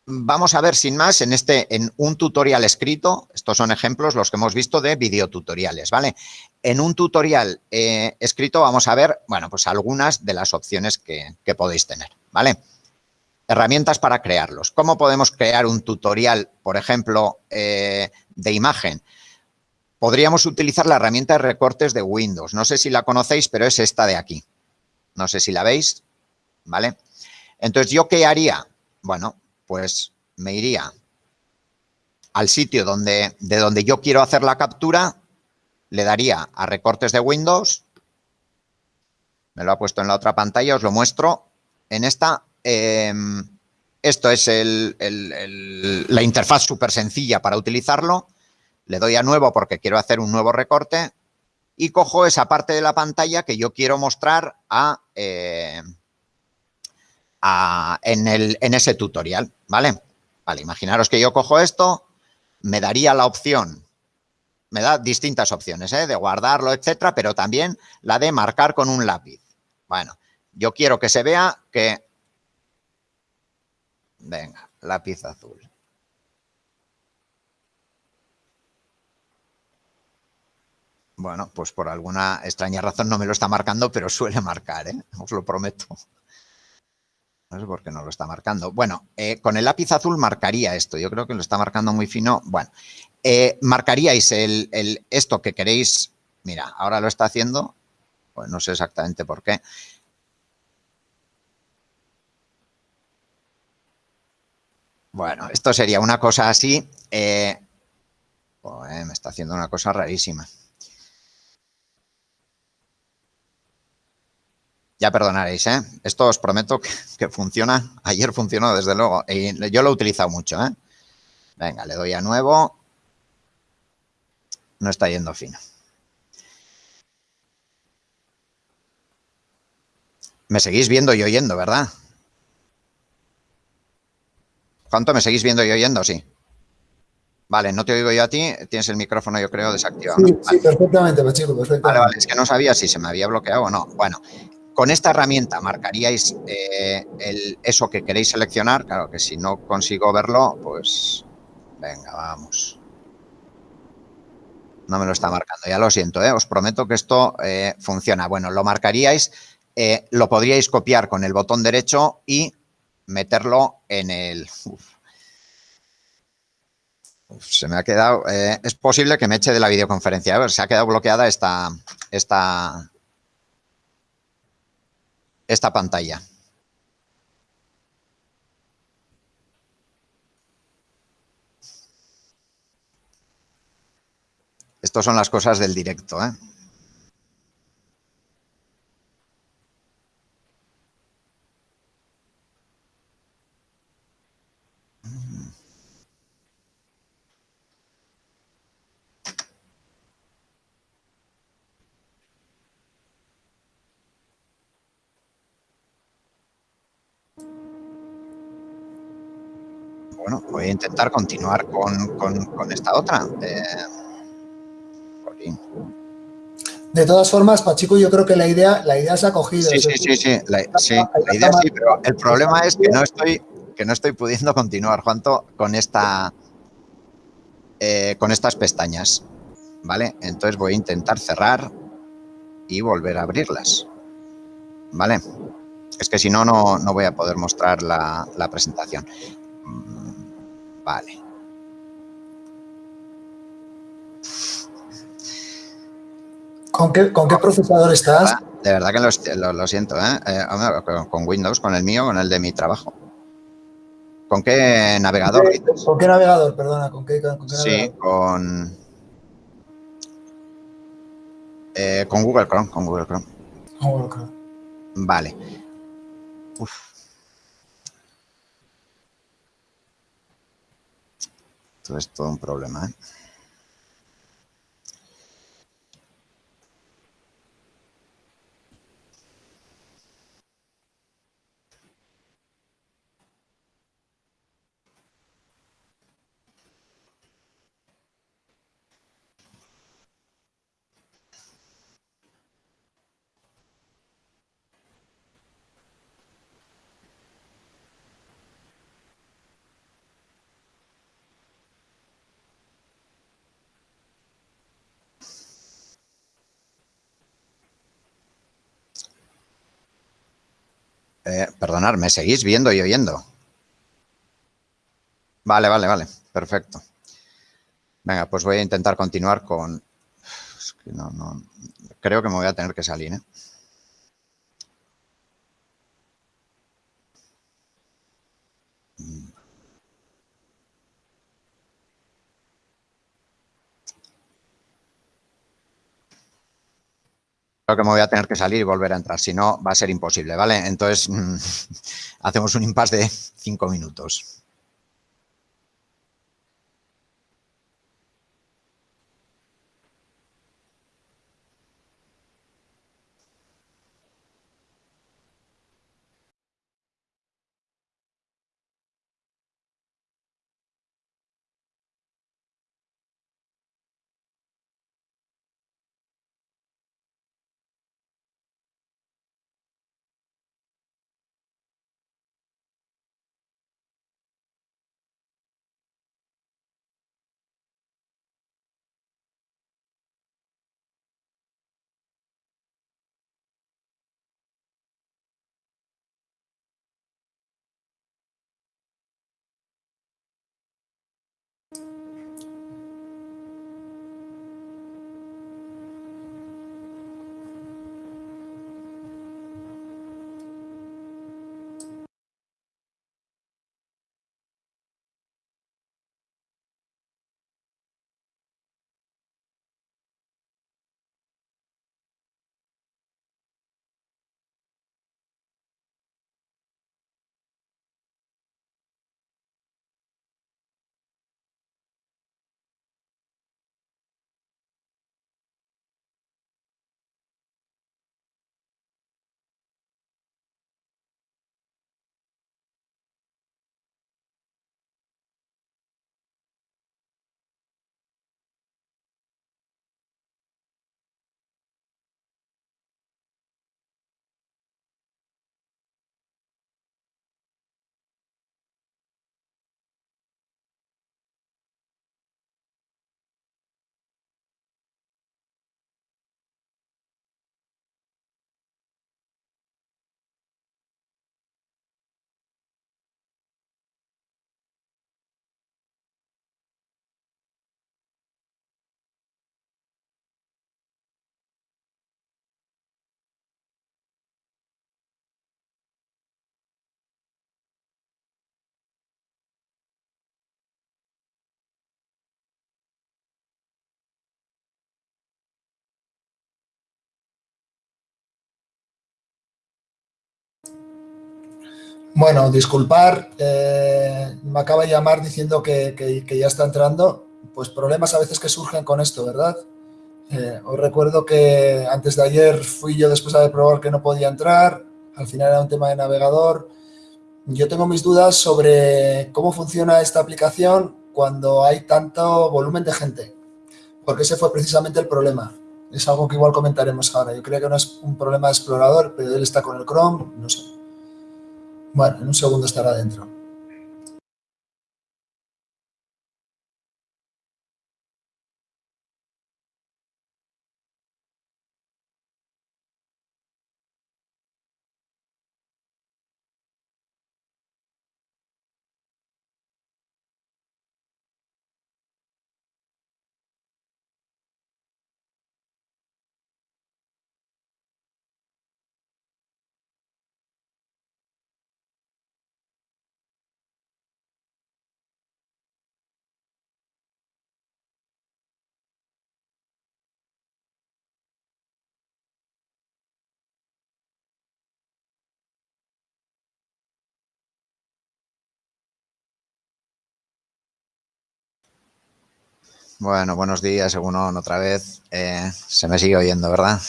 vamos a ver sin más en este, en un tutorial escrito, estos son ejemplos los que hemos visto de videotutoriales, ¿vale? En un tutorial eh, escrito vamos a ver, bueno, pues algunas de las opciones que, podéis tener, ¿vale? Herramientas para crearlos. ¿Cómo podemos crear un tutorial, por ejemplo, eh, de imagen? Podríamos utilizar la herramienta de recortes de Windows. No sé si la conocéis, pero es esta de aquí. No sé si la veis, ¿vale? Entonces, ¿yo qué haría? Bueno, pues me iría al sitio donde, de donde yo quiero hacer la captura, le daría a recortes de Windows, me lo ha puesto en la otra pantalla, os lo muestro en esta. Em, esto es la interfaz súper sencilla para utilizarlo. Le doy a nuevo porque quiero hacer un nuevo recorte y cojo esa parte de la pantalla que yo quiero mostrar a, eh, en, ese tutorial, ¿vale? Vale, imaginaros que yo cojo esto, me daría la opción, me da distintas opciones, ¿eh? De guardarlo, etcétera, pero también la de marcar con un lápiz. Bueno, yo quiero que se vea que... Venga, lápiz azul. Bueno, pues por alguna extraña razón no me lo está marcando, pero suele marcar, ¿eh? Os lo prometo. No sé por qué no lo está marcando. Bueno, eh, con el lápiz azul marcaría esto. Yo creo que lo está marcando muy fino. Bueno, eh, marcaríais el, esto que queréis. Mira, ahora lo está haciendo. Pues no sé exactamente por qué. Bueno, esto sería una cosa así. Eh, me está haciendo una cosa rarísima. Ya perdonaréis, ¿eh? Esto os prometo que, funciona. Ayer funcionó, desde luego. Y yo lo he utilizado mucho, ¿eh? Venga, le doy a nuevo. No está yendo fino. Me seguís viendo y oyendo, ¿verdad? ¿Cuánto me seguís viendo y oyendo? Sí. Vale, no te oigo yo a ti. Tienes el micrófono, yo creo, desactivado. Sí, sí perfectamente, chico, perfectamente. Vale, vale. Es que no sabía si se me había bloqueado o no. Bueno, con esta herramienta marcaríais eh, eso que queréis seleccionar. Claro que si no consigo verlo, pues venga, vamos. No me lo está marcando, ya lo siento, ¿eh? os prometo que esto eh, funciona. Bueno, lo marcaríais, lo podríais copiar con el botón derecho y meterlo en el... se me ha quedado... es posible que me eche de la videoconferencia. A ver, se ha quedado bloqueada esta, esta, esta pantalla. Estas son las cosas del directo, ¿eh? bueno, voy a intentar continuar con, esta otra. Eh, de todas formas, Pachico, yo creo que la idea, la idea se ha cogido. Sí, sí, sí, sí, la, idea sí, pero el problema es que no estoy, que no estoy pudiendo continuar, Juanto, con esta, eh, con estas pestañas, ¿vale? Entonces voy a intentar cerrar y volver a abrirlas, ¿vale? Es que si no, no, voy a poder mostrar la, la presentación. Vale. ¿Con qué, con qué procesador estás? De verdad que lo, siento, ¿eh? ¿eh? con Windows, con el mío, con el de mi trabajo. ¿Con qué navegador? ¿Con qué, navegador? Perdona, ¿con qué, Sí, con... Eh, con Google Chrome, con Google Chrome. Google Chrome. Vale. Uf. Es todo un problema. ¿eh? Eh, perdonad, ¿me seguís viendo y oyendo? Vale, vale, vale. Perfecto. Venga, pues voy a intentar continuar con... no, no... Creo que me voy a tener que salir, ¿eh? Creo que me voy a tener que salir y volver a entrar, si no va a ser imposible, ¿vale? Entonces, hacemos un impasse de cinco minutos. Bueno, disculpar, eh, me acaba de llamar diciendo que, ya está entrando. Pues problemas a veces que surgen con esto, ¿verdad? Eh, os recuerdo que antes de ayer fui yo después de probar que no podía entrar. Al final era un tema de navegador. Yo tengo mis dudas sobre cómo funciona esta aplicación cuando hay tanto volumen de gente. Porque ese fue precisamente el problema. Es algo que igual comentaremos ahora. Yo creo que no es un problema de explorador, pero él está con el Chrome, no sé. Bueno, en un segundo estará dentro. Bueno, buenos días, según otra vez. Eh, se me sigue oyendo, ¿verdad?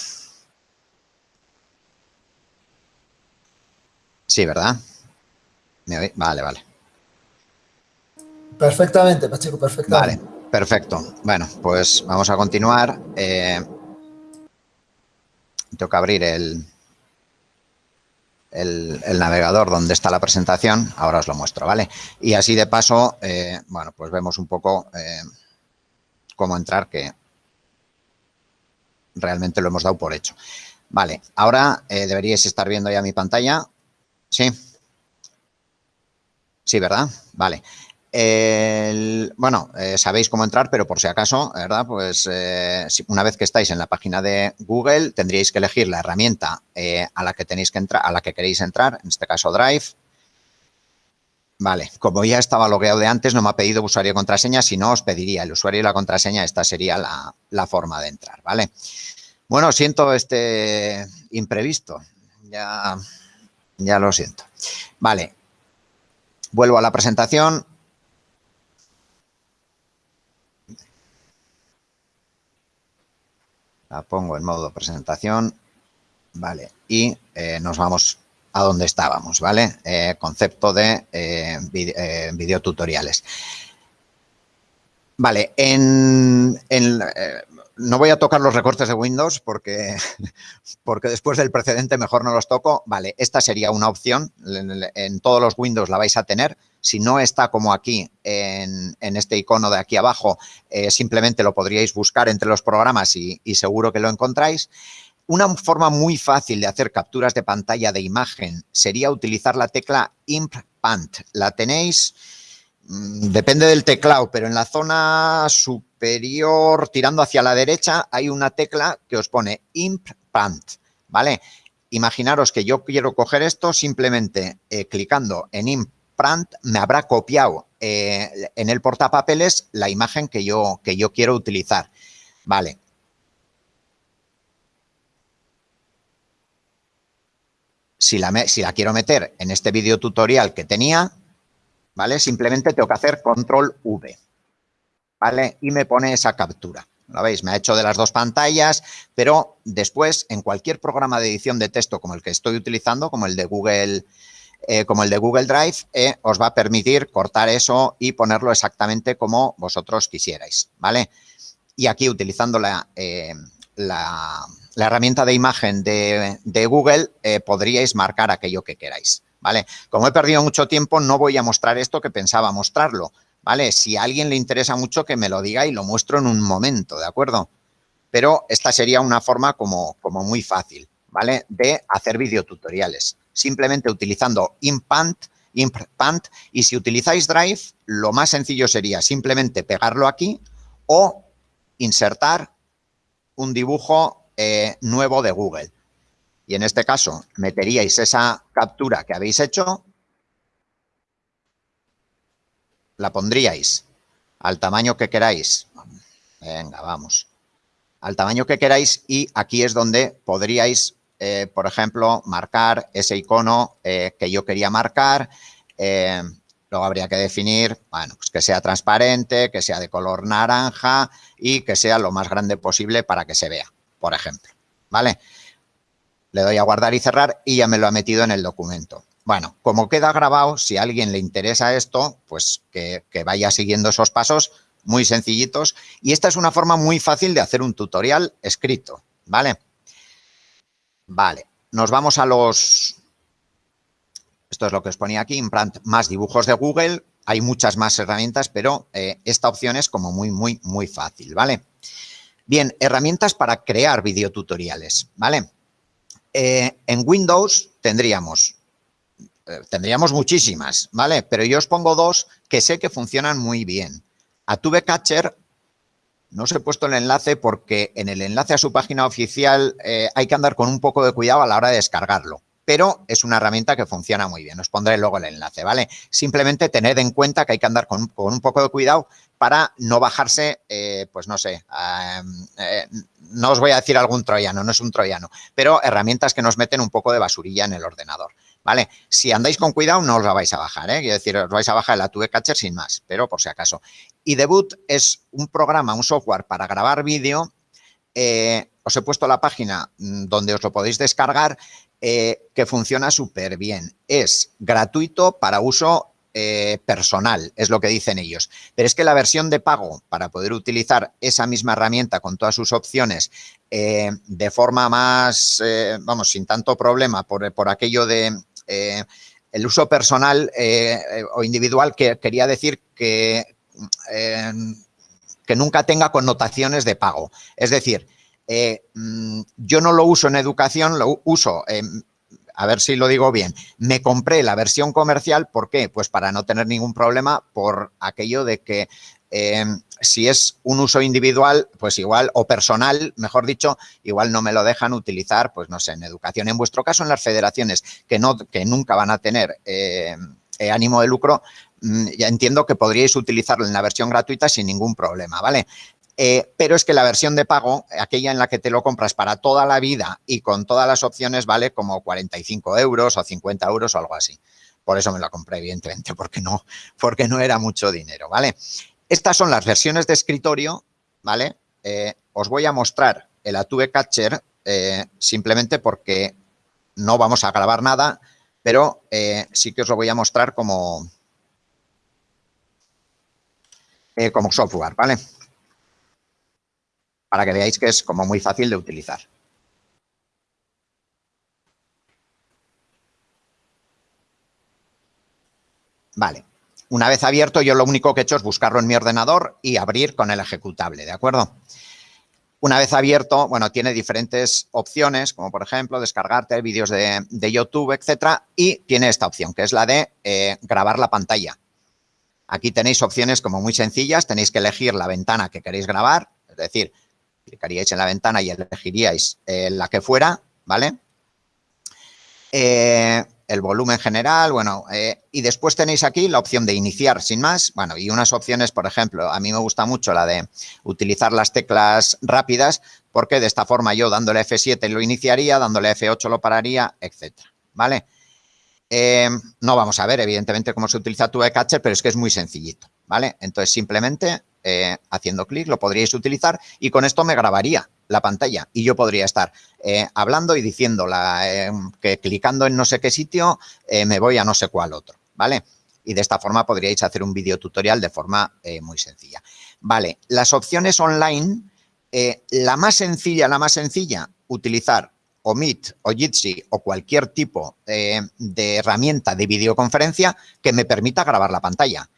Sí, ¿verdad? ¿Me Vale, vale. Perfectamente, Pacheco, perfectamente. Vale, perfecto. Bueno, pues vamos a continuar. Eh, tengo que abrir el, el, navegador donde está la presentación. Ahora os lo muestro, ¿vale? Y así de paso, eh, bueno, pues vemos un poco cómo entrar, que realmente lo hemos dado por hecho. Vale, ahora eh, deberíais estar viendo ya mi pantalla. Sí. Sí, ¿verdad? Vale. bueno, eh, sabéis cómo entrar, pero por si acaso, ¿verdad? Pues eh, una vez que estáis en la página de Google, tendríais que elegir la herramienta a la que tenéis que entrar, a la que queréis entrar, en este caso Drive. Vale, como ya estaba logueado de antes, no me ha pedido usuario y contraseña, si no os pediría el usuario y la contraseña, esta sería la, la forma de entrar, ¿vale? Bueno, siento este imprevisto, ya, ya lo siento. Vale, vuelvo a la presentación. La pongo en modo presentación, vale, y eh, nos vamos a donde estábamos, ¿vale? Eh, concepto de eh, eh, videotutoriales. Vale, en, no voy a tocar los recortes de Windows porque, porque después del precedente mejor no los toco. Vale, esta sería una opción. En, todos los Windows la vais a tener. Si no está como aquí en, este icono de aquí abajo, simplemente lo podríais buscar entre los programas y seguro que lo encontráis. Una forma muy fácil de hacer capturas de pantalla de imagen sería utilizar la tecla Imp Pant. La tenéis, mm, depende del teclado, pero en la zona superior, tirando hacia la derecha, hay una tecla que os pone Imp Pant, ¿vale? Imaginaros que yo quiero coger esto, simplemente eh, clicando en Imp Pant me habrá copiado eh, en el portapapeles la imagen que yo, que yo quiero utilizar. Vale, si la, quiero meter en este video tutorial que tenía, ¿vale? Simplemente tengo que hacer control V, ¿vale? Y me pone esa captura. ¿Lo veis? Me ha hecho de las dos pantallas, pero después en cualquier programa de edición de texto como el que estoy utilizando, como el de Google, eh, como el de Google Drive, eh, os va a permitir cortar eso y ponerlo exactamente como vosotros quisierais, ¿vale? Y aquí utilizando la, eh, la la herramienta de imagen de, Google, eh, podríais marcar aquello que queráis, ¿vale? Como he perdido mucho tiempo, no voy a mostrar esto que pensaba mostrarlo, ¿vale? Si a alguien le interesa mucho, que me lo diga y lo muestro en un momento, ¿de acuerdo? Pero esta sería una forma como, como muy fácil, ¿vale? De hacer videotutoriales, simplemente utilizando Impant, Impant, y si utilizáis Drive, lo más sencillo sería simplemente pegarlo aquí o insertar un dibujo eh, nuevo de Google. Y en este caso, meteríais esa captura que habéis hecho, la pondríais al tamaño que queráis. Venga, vamos. Al tamaño que queráis y aquí es donde podríais, eh, por ejemplo, marcar ese icono eh, que yo quería marcar. luego habría que definir, bueno, pues que sea transparente, que sea de color naranja y que sea lo más grande posible para que se vea por ejemplo, ¿vale? Le doy a guardar y cerrar y ya me lo ha metido en el documento. Bueno, como queda grabado, si a alguien le interesa esto, pues que, vaya siguiendo esos pasos muy sencillitos. Y esta es una forma muy fácil de hacer un tutorial escrito, ¿vale? Vale, nos vamos a los... Esto es lo que os ponía aquí, implant más dibujos de Google. Hay muchas más herramientas, pero eh, esta opción es como muy, muy, muy fácil, ¿vale? Bien, herramientas para crear videotutoriales, ¿vale? Eh, en Windows tendríamos, eh, tendríamos muchísimas, ¿vale? Pero yo os pongo dos que sé que funcionan muy bien. A Catcher no os he puesto el enlace porque en el enlace a su página oficial eh, hay que andar con un poco de cuidado a la hora de descargarlo pero es una herramienta que funciona muy bien. Os pondré luego el enlace, ¿vale? Simplemente tened en cuenta que hay que andar con, un poco de cuidado para no bajarse, eh, pues no sé, eh, no os voy a decir algún troyano, no es un troyano, pero herramientas que nos meten un poco de basurilla en el ordenador, ¿vale? Si andáis con cuidado no os la vais a bajar, ¿eh? Quiero decir, os vais a bajar el Atube Catcher sin más, pero por si acaso. Y Debut es un programa, un software para grabar vídeo eh, os he puesto la página mm, donde os lo podéis descargar eh, que funciona súper bien. Es gratuito para uso eh, personal, es lo que dicen ellos. Pero es que la versión de pago para poder utilizar esa misma herramienta con todas sus opciones eh, de forma más, vamos, sin tanto problema por, por aquello de el uso personal o individual, que quería decir que, que nunca tenga connotaciones de pago. Es decir, eh, mm, yo no lo uso en educación, lo uso a ver si lo digo bien, me compré la versión comercial, ¿por qué? Pues para no tener ningún problema por aquello de que eh, si es un uso individual, pues igual, o personal, mejor dicho, igual no me lo dejan utilizar, pues no sé, en educación. En vuestro caso, en las federaciones que, no, que nunca van a tener eh, eh, ánimo de lucro, mm, ya entiendo que podríais utilizarlo en la versión gratuita sin ningún problema, ¿vale? Pero es que la versión de pago, aquella en la que te lo compras para toda la vida y con todas las opciones, vale como 45 euros o 50 euros o algo así. Por eso me lo compré, evidentemente, porque no, porque no era mucho dinero, ¿vale? Estas son las versiones de escritorio, ¿vale? Eh, os voy a mostrar el Atube Catcher eh, simplemente porque no vamos a grabar nada, pero eh, sí que os lo voy a mostrar como, como software, ¿vale? Para que veáis que es como muy fácil de utilizar. Vale. Una vez abierto, yo lo único que he hecho es buscarlo en mi ordenador y abrir con el ejecutable, ¿de acuerdo? Una vez abierto, bueno, tiene diferentes opciones, como por ejemplo descargarte vídeos de, YouTube, etcétera, y tiene esta opción, que es la de eh, grabar la pantalla. Aquí tenéis opciones como muy sencillas, tenéis que elegir la ventana que queréis grabar, es decir, clicaríais en la ventana y elegiríais eh, la que fuera, ¿vale? Eh, el volumen general, bueno, eh, y después tenéis aquí la opción de iniciar sin más, bueno, y unas opciones, por ejemplo, a mí me gusta mucho la de utilizar las teclas rápidas, porque de esta forma yo dándole F7 lo iniciaría, dándole F8 lo pararía, etcétera, ¿vale? No vamos a ver, evidentemente, cómo se utiliza tu Catcher, pero es que es muy sencillito, ¿vale? Entonces, simplemente eh, haciendo clic lo podríais utilizar y con esto me grabaría la pantalla y yo podría estar eh, hablando y diciendo eh, que clicando en no sé qué sitio me voy a no sé cuál otro, ¿vale? Y de esta forma podríais hacer un video tutorial de forma muy sencilla. Vale, las opciones online, la más sencilla, la más sencilla, utilizar o Meet o Jitsi o cualquier tipo de herramienta de videoconferencia que me permita grabar la pantalla.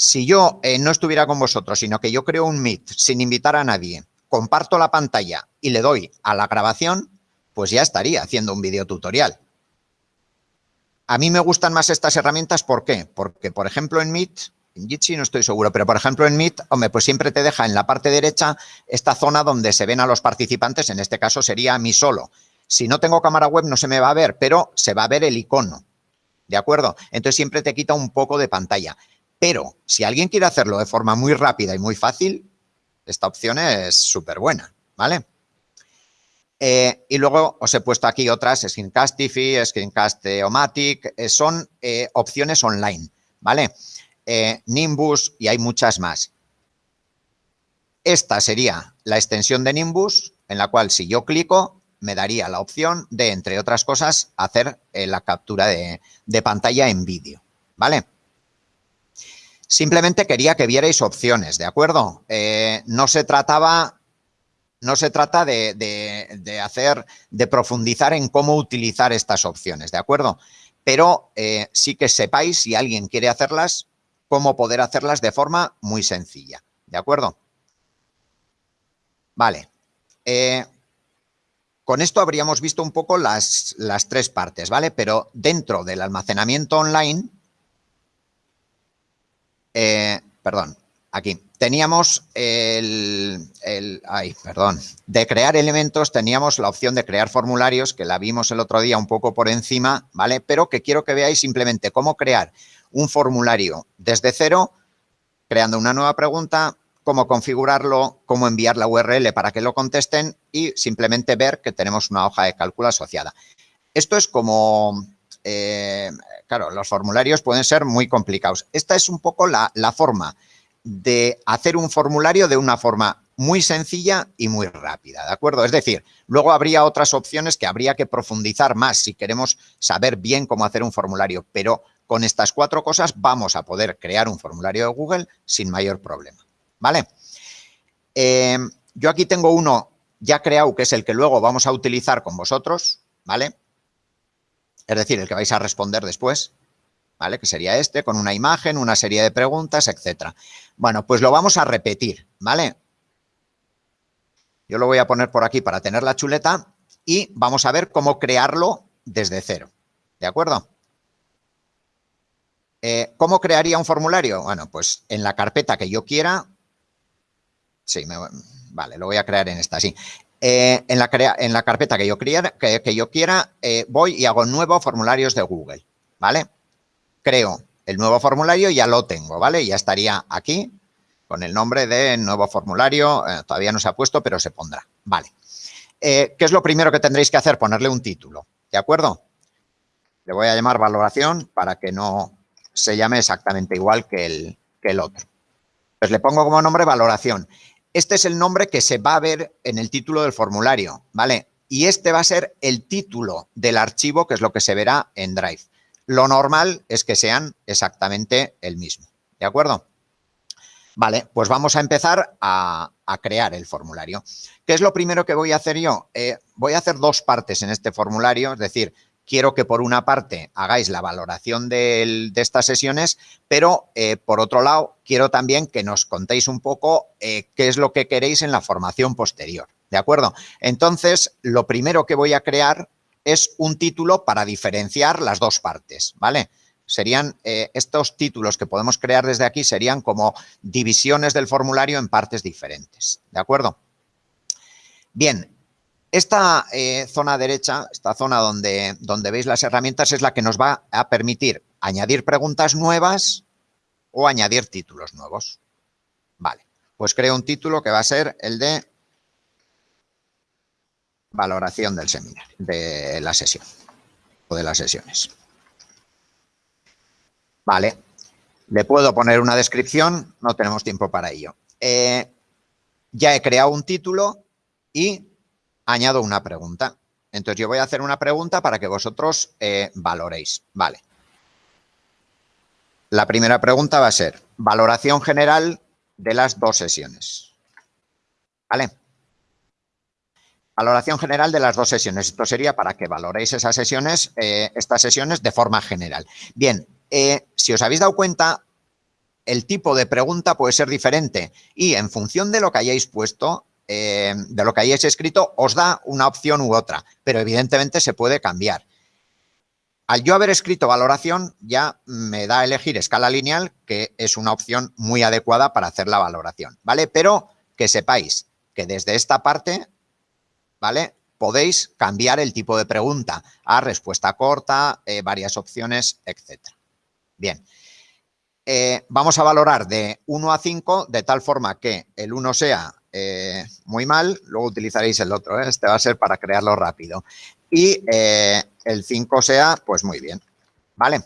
Si yo eh, no estuviera con vosotros, sino que yo creo un Meet sin invitar a nadie, comparto la pantalla y le doy a la grabación, pues ya estaría haciendo un video tutorial. A mí me gustan más estas herramientas, ¿por qué? Porque, por ejemplo, en Meet, en Jitsi no estoy seguro, pero por ejemplo en Meet, hombre, pues siempre te deja en la parte derecha esta zona donde se ven a los participantes, en este caso sería a mí solo. Si no tengo cámara web no se me va a ver, pero se va a ver el icono, ¿de acuerdo? Entonces siempre te quita un poco de pantalla. Pero si alguien quiere hacerlo de forma muy rápida y muy fácil, esta opción es súper buena, ¿vale? Eh, y luego os he puesto aquí otras, Screencastify, Screencast-O-Matic, eh, son eh, opciones online, ¿vale? Nimbus y hay muchas más. Esta sería la extensión de Nimbus, en la cual si yo clico, me daría la opción de, entre otras cosas, hacer la captura de, de pantalla en vídeo, ¿vale? Simplemente quería que vierais opciones, ¿de acuerdo? Eh, no se trataba, no se trata de, hacer, de profundizar en cómo utilizar estas opciones, ¿de acuerdo? Pero eh, sí que sepáis, si alguien quiere hacerlas, cómo poder hacerlas de forma muy sencilla, ¿de acuerdo? Vale. Eh, con esto habríamos visto un poco las, las tres partes, ¿vale? Pero dentro del almacenamiento online eh, perdón, aquí. Teníamos el, ay, perdón, de crear elementos teníamos la opción de crear formularios, que la vimos el otro día un poco por encima, ¿vale? Pero que quiero que veáis simplemente cómo crear un formulario desde cero, creando una nueva pregunta, cómo configurarlo, cómo enviar la URL para que lo contesten y simplemente ver que tenemos una hoja de cálculo asociada. Esto es como eh, claro, los formularios pueden ser muy complicados. Esta es un poco la, forma de hacer un formulario de una forma muy sencilla y muy rápida, ¿de acuerdo? Es decir, luego habría otras opciones que habría que profundizar más si queremos saber bien cómo hacer un formulario, pero con estas cuatro cosas vamos a poder crear un formulario de Google sin mayor problema, ¿vale? Eh, yo aquí tengo uno ya creado, que es el que luego vamos a utilizar con vosotros, ¿vale? Es decir, el que vais a responder después, ¿vale? Que sería este, con una imagen, una serie de preguntas, etcétera. Bueno, pues lo vamos a repetir, ¿vale? Yo lo voy a poner por aquí para tener la chuleta y vamos a ver cómo crearlo desde cero, ¿De acuerdo? Eh, ¿Cómo crearía un formulario? Bueno, pues en la carpeta que yo quiera, sí, vale, lo voy a crear en esta, sí. Eh, en, la en, la carpeta que yo, quiera, que, yo quiera eh, voy y hago nuevo formularios de Google, ¿vale? Creo el nuevo formulario ya lo tengo, ¿vale? Ya estaría aquí con el nombre de nuevo formulario, todavía no se ha puesto, pero se pondrá, ¿vale? ¿Qué es lo primero que tendréis que hacer? Ponerle un título, ¿de acuerdo? Le voy a llamar valoración para que no se llame exactamente igual que el, que el otro. Pues le pongo como nombre valoración. Este es el nombre que se va a ver en el título del formulario, ¿vale? Y este va a ser el título del archivo, que es lo que se verá en Drive. Lo normal es que sean exactamente el mismo, ¿de acuerdo? Vale, pues vamos a empezar a, crear el formulario. ¿Qué es lo primero que voy a hacer yo? Eh, voy a hacer dos partes en este formulario, es decir, quiero que por una parte hagáis la valoración de, estas sesiones, pero eh, por otro lado quiero también que nos contéis un poco eh, qué es lo que queréis en la formación posterior, ¿de acuerdo? Entonces, lo primero que voy a crear es un título para diferenciar las dos partes, ¿vale? Serían eh, estos títulos que podemos crear desde aquí serían como divisiones del formulario en partes diferentes, ¿de acuerdo? Bien, esta eh, zona derecha, esta zona donde, donde veis las herramientas, es la que nos va a permitir añadir preguntas nuevas o añadir títulos nuevos. Vale, pues creo un título que va a ser el de valoración del seminario, de la sesión o de las sesiones. Vale, le puedo poner una descripción, no tenemos tiempo para ello. Eh, ya he creado un título y añado una pregunta. Entonces, yo voy a hacer una pregunta para que vosotros eh, valoréis. Vale. La primera pregunta va a ser valoración general de las dos sesiones. ¿Vale? Valoración general de las dos sesiones. Esto sería para que valoréis esas sesiones, eh, estas sesiones de forma general. Bien, eh, si os habéis dado cuenta, el tipo de pregunta puede ser diferente y en función de lo que hayáis puesto, eh, de lo que hayáis escrito os da una opción u otra, pero evidentemente se puede cambiar. Al yo haber escrito valoración, ya me da a elegir escala lineal, que es una opción muy adecuada para hacer la valoración, ¿vale? Pero que sepáis que desde esta parte, ¿vale? Podéis cambiar el tipo de pregunta a respuesta corta, eh, varias opciones, etcétera. Bien. Eh, vamos a valorar de 1 a 5 de tal forma que el 1 sea eh, muy mal, luego utilizaréis el otro, ¿eh? este va a ser para crearlo rápido. Y eh, el 5 sea, pues muy bien, ¿vale?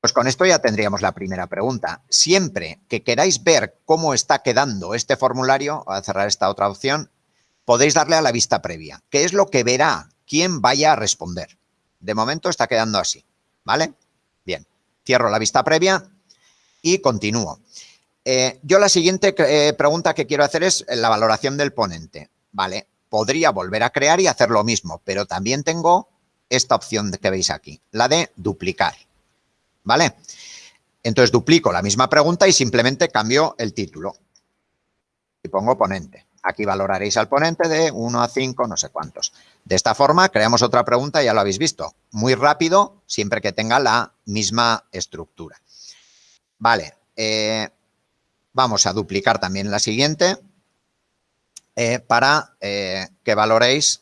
Pues con esto ya tendríamos la primera pregunta. Siempre que queráis ver cómo está quedando este formulario, voy a cerrar esta otra opción, podéis darle a la vista previa, que es lo que verá quien vaya a responder. De momento está quedando así, ¿vale? Bien, cierro la vista previa y continúo. Eh, yo la siguiente eh, pregunta que quiero hacer es la valoración del ponente. Vale, podría volver a crear y hacer lo mismo, pero también tengo esta opción que veis aquí, la de duplicar. ¿Vale? Entonces duplico la misma pregunta y simplemente cambio el título. Y pongo ponente. Aquí valoraréis al ponente de 1 a 5, no sé cuántos. De esta forma creamos otra pregunta, ya lo habéis visto. Muy rápido, siempre que tenga la misma estructura. Vale, eh, Vamos a duplicar también la siguiente eh, para eh, que valoréis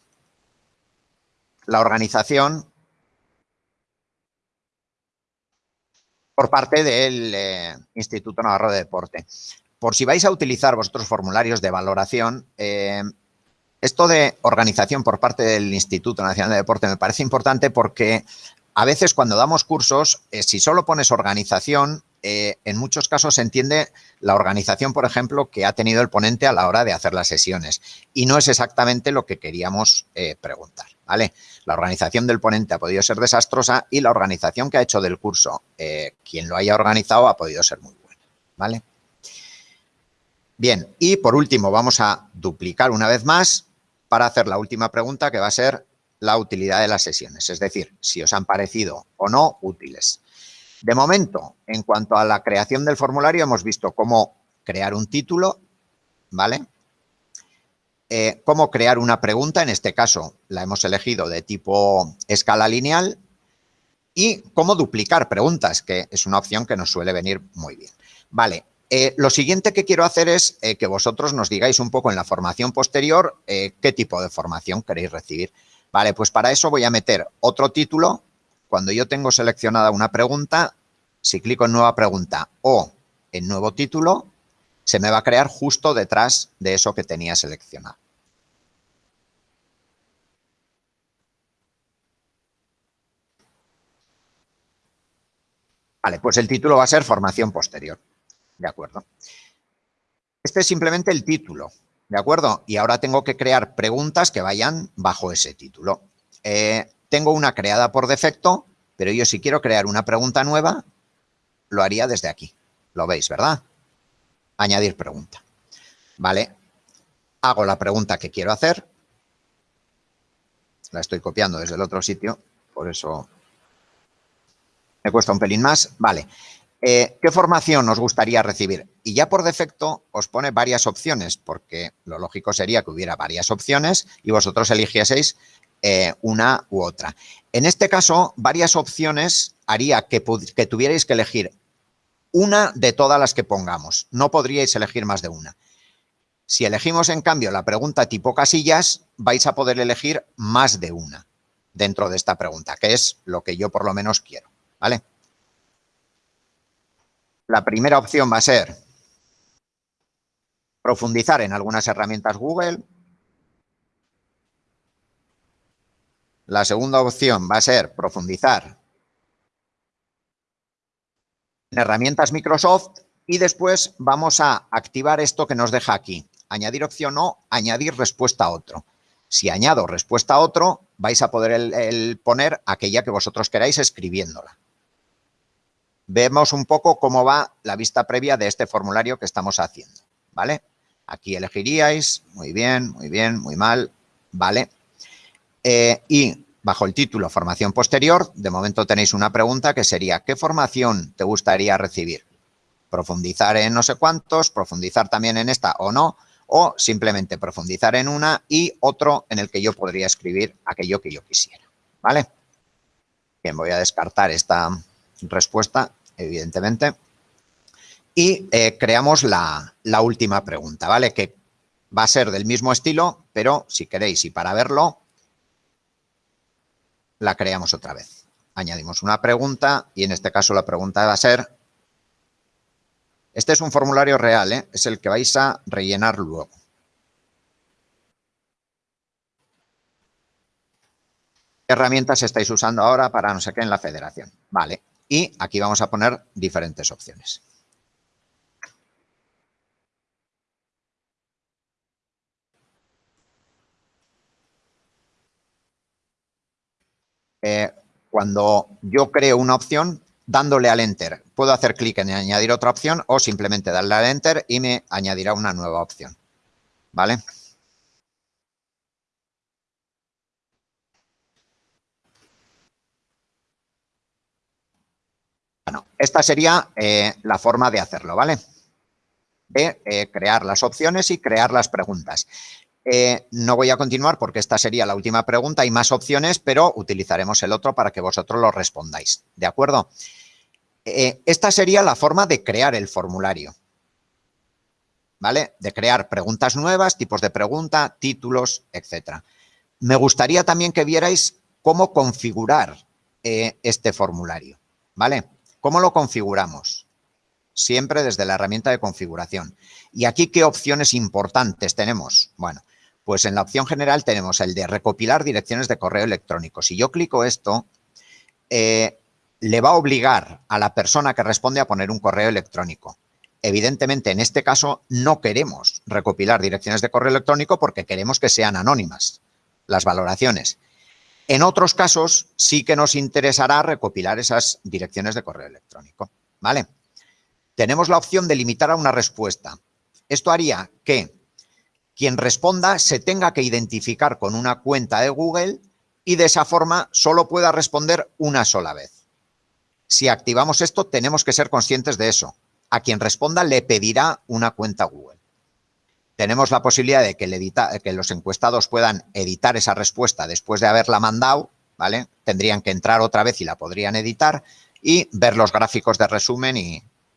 la organización por parte del eh, Instituto Navarro de Deporte. Por si vais a utilizar vuestros formularios de valoración, esto de organización por parte del Instituto Nacional de Deporte me parece importante porque a veces cuando damos cursos, si solo pones organización, eh, en muchos casos se entiende la organización, por ejemplo, que ha tenido el ponente a la hora de hacer las sesiones. Y no es exactamente lo que queríamos eh, preguntar, ¿vale? La organización del ponente ha podido ser desastrosa y la organización que ha hecho del curso, eh, quien lo haya organizado, ha podido ser muy buena, ¿vale? Bien, y por último vamos a duplicar una vez más para hacer la última pregunta que va a ser la utilidad de las sesiones, es decir, si os han parecido o no útiles. De momento, en cuanto a la creación del formulario, hemos visto cómo crear un título, ¿vale? Eh, cómo crear una pregunta, en este caso la hemos elegido de tipo escala lineal, y cómo duplicar preguntas, que es una opción que nos suele venir muy bien. Vale, eh, lo siguiente que quiero hacer es eh, que vosotros nos digáis un poco en la formación posterior qué tipo de formación queréis recibir. Vale, pues para eso voy a meter otro título. Cuando yo tengo seleccionada una pregunta, si clico en nueva pregunta o en nuevo título, se me va a crear justo detrás de eso que tenía seleccionado. Vale, pues el título va a ser formación posterior. ¿De acuerdo? Este es simplemente el título, ¿de acuerdo? Y ahora tengo que crear preguntas que vayan bajo ese título. Eh, tengo una creada por defecto, pero yo si quiero crear una pregunta nueva, lo haría desde aquí. Lo veis, ¿verdad? Añadir pregunta. Vale. Hago la pregunta que quiero hacer. La estoy copiando desde el otro sitio, por eso me cuesta un pelín más. Vale. Eh, ¿Qué formación os gustaría recibir? Y ya por defecto os pone varias opciones, porque lo lógico sería que hubiera varias opciones y vosotros eligieseis eh, una u otra. En este caso, varias opciones haría que, que tuvierais que elegir una de todas las que pongamos. No podríais elegir más de una. Si elegimos, en cambio, la pregunta tipo casillas, vais a poder elegir más de una dentro de esta pregunta, que es lo que yo por lo menos quiero, ¿vale? La primera opción va a ser profundizar en algunas herramientas Google. La segunda opción va a ser profundizar en herramientas Microsoft y después vamos a activar esto que nos deja aquí. Añadir opción o añadir respuesta a otro. Si añado respuesta a otro, vais a poder poner aquella que vosotros queráis escribiéndola vemos un poco cómo va la vista previa de este formulario que estamos haciendo, ¿vale? Aquí elegiríais, muy bien, muy bien, muy mal, ¿vale? Eh, y bajo el título Formación Posterior, de momento tenéis una pregunta que sería ¿qué formación te gustaría recibir? Profundizar en no sé cuántos, profundizar también en esta o no, o simplemente profundizar en una y otro en el que yo podría escribir aquello que yo quisiera, ¿vale? Bien, voy a descartar esta, respuesta, evidentemente. Y eh, creamos la, última pregunta, ¿vale? Que va a ser del mismo estilo, pero si queréis y para verlo, la creamos otra vez. Añadimos una pregunta y en este caso la pregunta va a ser... Este es un formulario real, ¿eh? es el que vais a rellenar luego. ¿Qué herramientas estáis usando ahora para no sé qué en la federación? Vale, y aquí vamos a poner diferentes opciones. Eh, cuando yo creo una opción, dándole al Enter, puedo hacer clic en añadir otra opción o simplemente darle al Enter y me añadirá una nueva opción. ¿Vale? Bueno, esta sería eh, la forma de hacerlo, ¿vale? De eh, crear las opciones y crear las preguntas. Eh, no voy a continuar porque esta sería la última pregunta. Hay más opciones, pero utilizaremos el otro para que vosotros lo respondáis. ¿De acuerdo? esta sería la forma de crear el formulario. ¿Vale? De crear preguntas nuevas, tipos de pregunta, títulos, etcétera. Me gustaría también que vierais cómo configurar este formulario. ¿Vale? ¿Cómo lo configuramos? Siempre desde la herramienta de configuración. ¿Y aquí qué opciones importantes tenemos? Bueno, pues en la opción general tenemos el de recopilar direcciones de correo electrónico. Si yo clico esto, eh, le va a obligar a la persona que responde a poner un correo electrónico. Evidentemente, en este caso, no queremos recopilar direcciones de correo electrónico porque queremos que sean anónimas las valoraciones. En otros casos, sí que nos interesará recopilar esas direcciones de correo electrónico. ¿Vale? Tenemos la opción de limitar a una respuesta. Esto haría que quien responda se tenga que identificar con una cuenta de Google y de esa forma solo pueda responder una sola vez. Si activamos esto, tenemos que ser conscientes de eso. A quien responda le pedirá una cuenta Google. Tenemos la posibilidad de que, los encuestados puedan editar esa respuesta después de haberla mandado, ¿vale? Tendrían que entrar otra vez y la podrían editar y ver los gráficos de resumen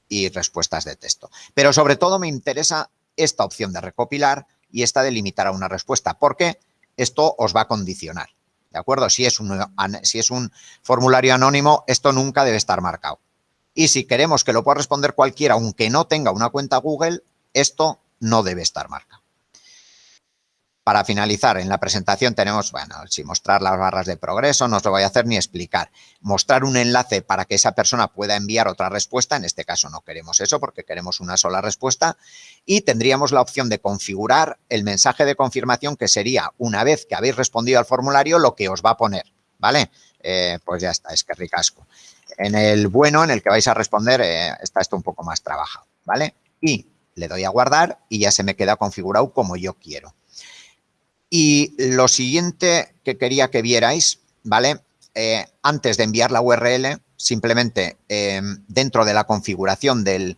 y respuestas de texto. Pero sobre todo me interesa esta opción de recopilar y esta de limitar a una respuesta, porque esto os va a condicionar. ¿De acuerdo? Si es, un, si es un formulario anónimo, esto nunca debe estar marcado. Y si queremos que lo pueda responder cualquiera, aunque no tenga una cuenta Google, esto no debe estar marcado. Para finalizar, en la presentación tenemos, bueno, si mostrar las barras de progreso, no os lo voy a hacer ni explicar. Mostrar un enlace para que esa persona pueda enviar otra respuesta, en este caso no queremos eso porque queremos una sola respuesta. Y tendríamos la opción de configurar el mensaje de confirmación que sería, una vez que habéis respondido al formulario, lo que os va a poner, ¿vale? Eh, pues ya está, es que ricasco. En el bueno, en el que vais a responder, eh, está esto un poco más trabajado, ¿vale? Y le doy a guardar y ya se me queda configurado como yo quiero. Y lo siguiente que quería que vierais, ¿vale? Eh, antes de enviar la URL, simplemente eh, dentro de la configuración del,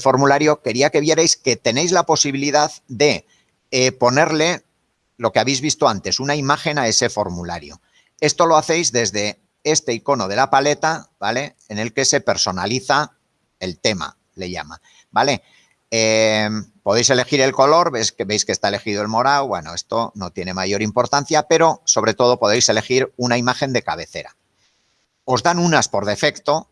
formulario, quería que vierais que tenéis la posibilidad de eh, ponerle lo que habéis visto antes, una imagen a ese formulario. Esto lo hacéis desde este icono de la paleta, ¿vale? En el que se personaliza el tema, le llama, ¿vale? Podéis elegir el color, veis que, veis que está elegido el morado, bueno, esto no tiene mayor importancia, pero sobre todo podéis elegir una imagen de cabecera. Os dan unas por defecto,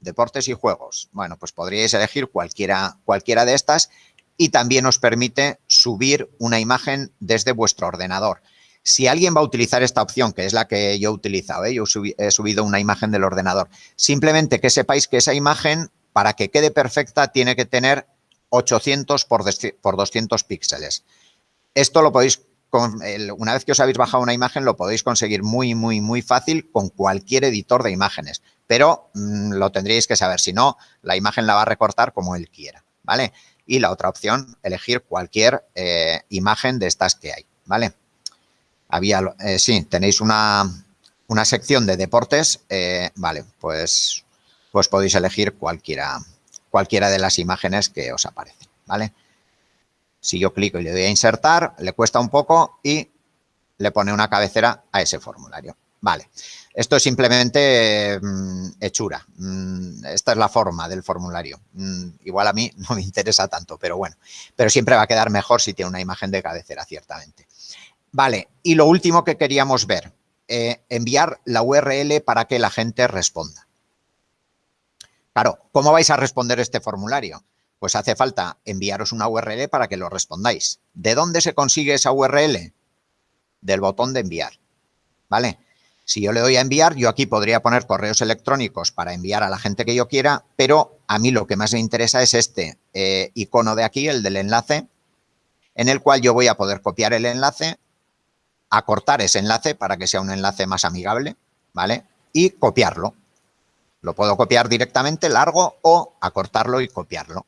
deportes y juegos. Bueno, pues podríais elegir cualquiera, cualquiera de estas y también os permite subir una imagen desde vuestro ordenador. Si alguien va a utilizar esta opción, que es la que yo he utilizado, ¿eh? yo he subido una imagen del ordenador, simplemente que sepáis que esa imagen, para que quede perfecta, tiene que tener 800 por, 200 píxeles. Esto lo podéis, una vez que os habéis bajado una imagen, lo podéis conseguir muy, muy, muy fácil con cualquier editor de imágenes, pero mm, lo tendríais que saber, si no, la imagen la va a recortar como él quiera, ¿vale? Y la otra opción, elegir cualquier eh, imagen de estas que hay, ¿vale? Había, eh, sí, tenéis una, una sección de deportes, eh, vale, pues, pues podéis elegir cualquiera, cualquiera de las imágenes que os aparecen, ¿vale? Si yo clico y le doy a insertar, le cuesta un poco y le pone una cabecera a ese formulario. Vale, esto es simplemente mm, hechura. Mm, esta es la forma del formulario. Mm, igual a mí no me interesa tanto, pero bueno. Pero siempre va a quedar mejor si tiene una imagen de cabecera, ciertamente. Vale, y lo último que queríamos ver, eh, enviar la URL para que la gente responda. Claro, ¿cómo vais a responder este formulario? Pues hace falta enviaros una URL para que lo respondáis. ¿De dónde se consigue esa URL? Del botón de enviar, ¿vale? Si yo le doy a enviar, yo aquí podría poner correos electrónicos para enviar a la gente que yo quiera, pero a mí lo que más me interesa es este eh, icono de aquí, el del enlace, en el cual yo voy a poder copiar el enlace, acortar ese enlace para que sea un enlace más amigable, ¿vale? Y copiarlo. Lo puedo copiar directamente, largo, o acortarlo y copiarlo.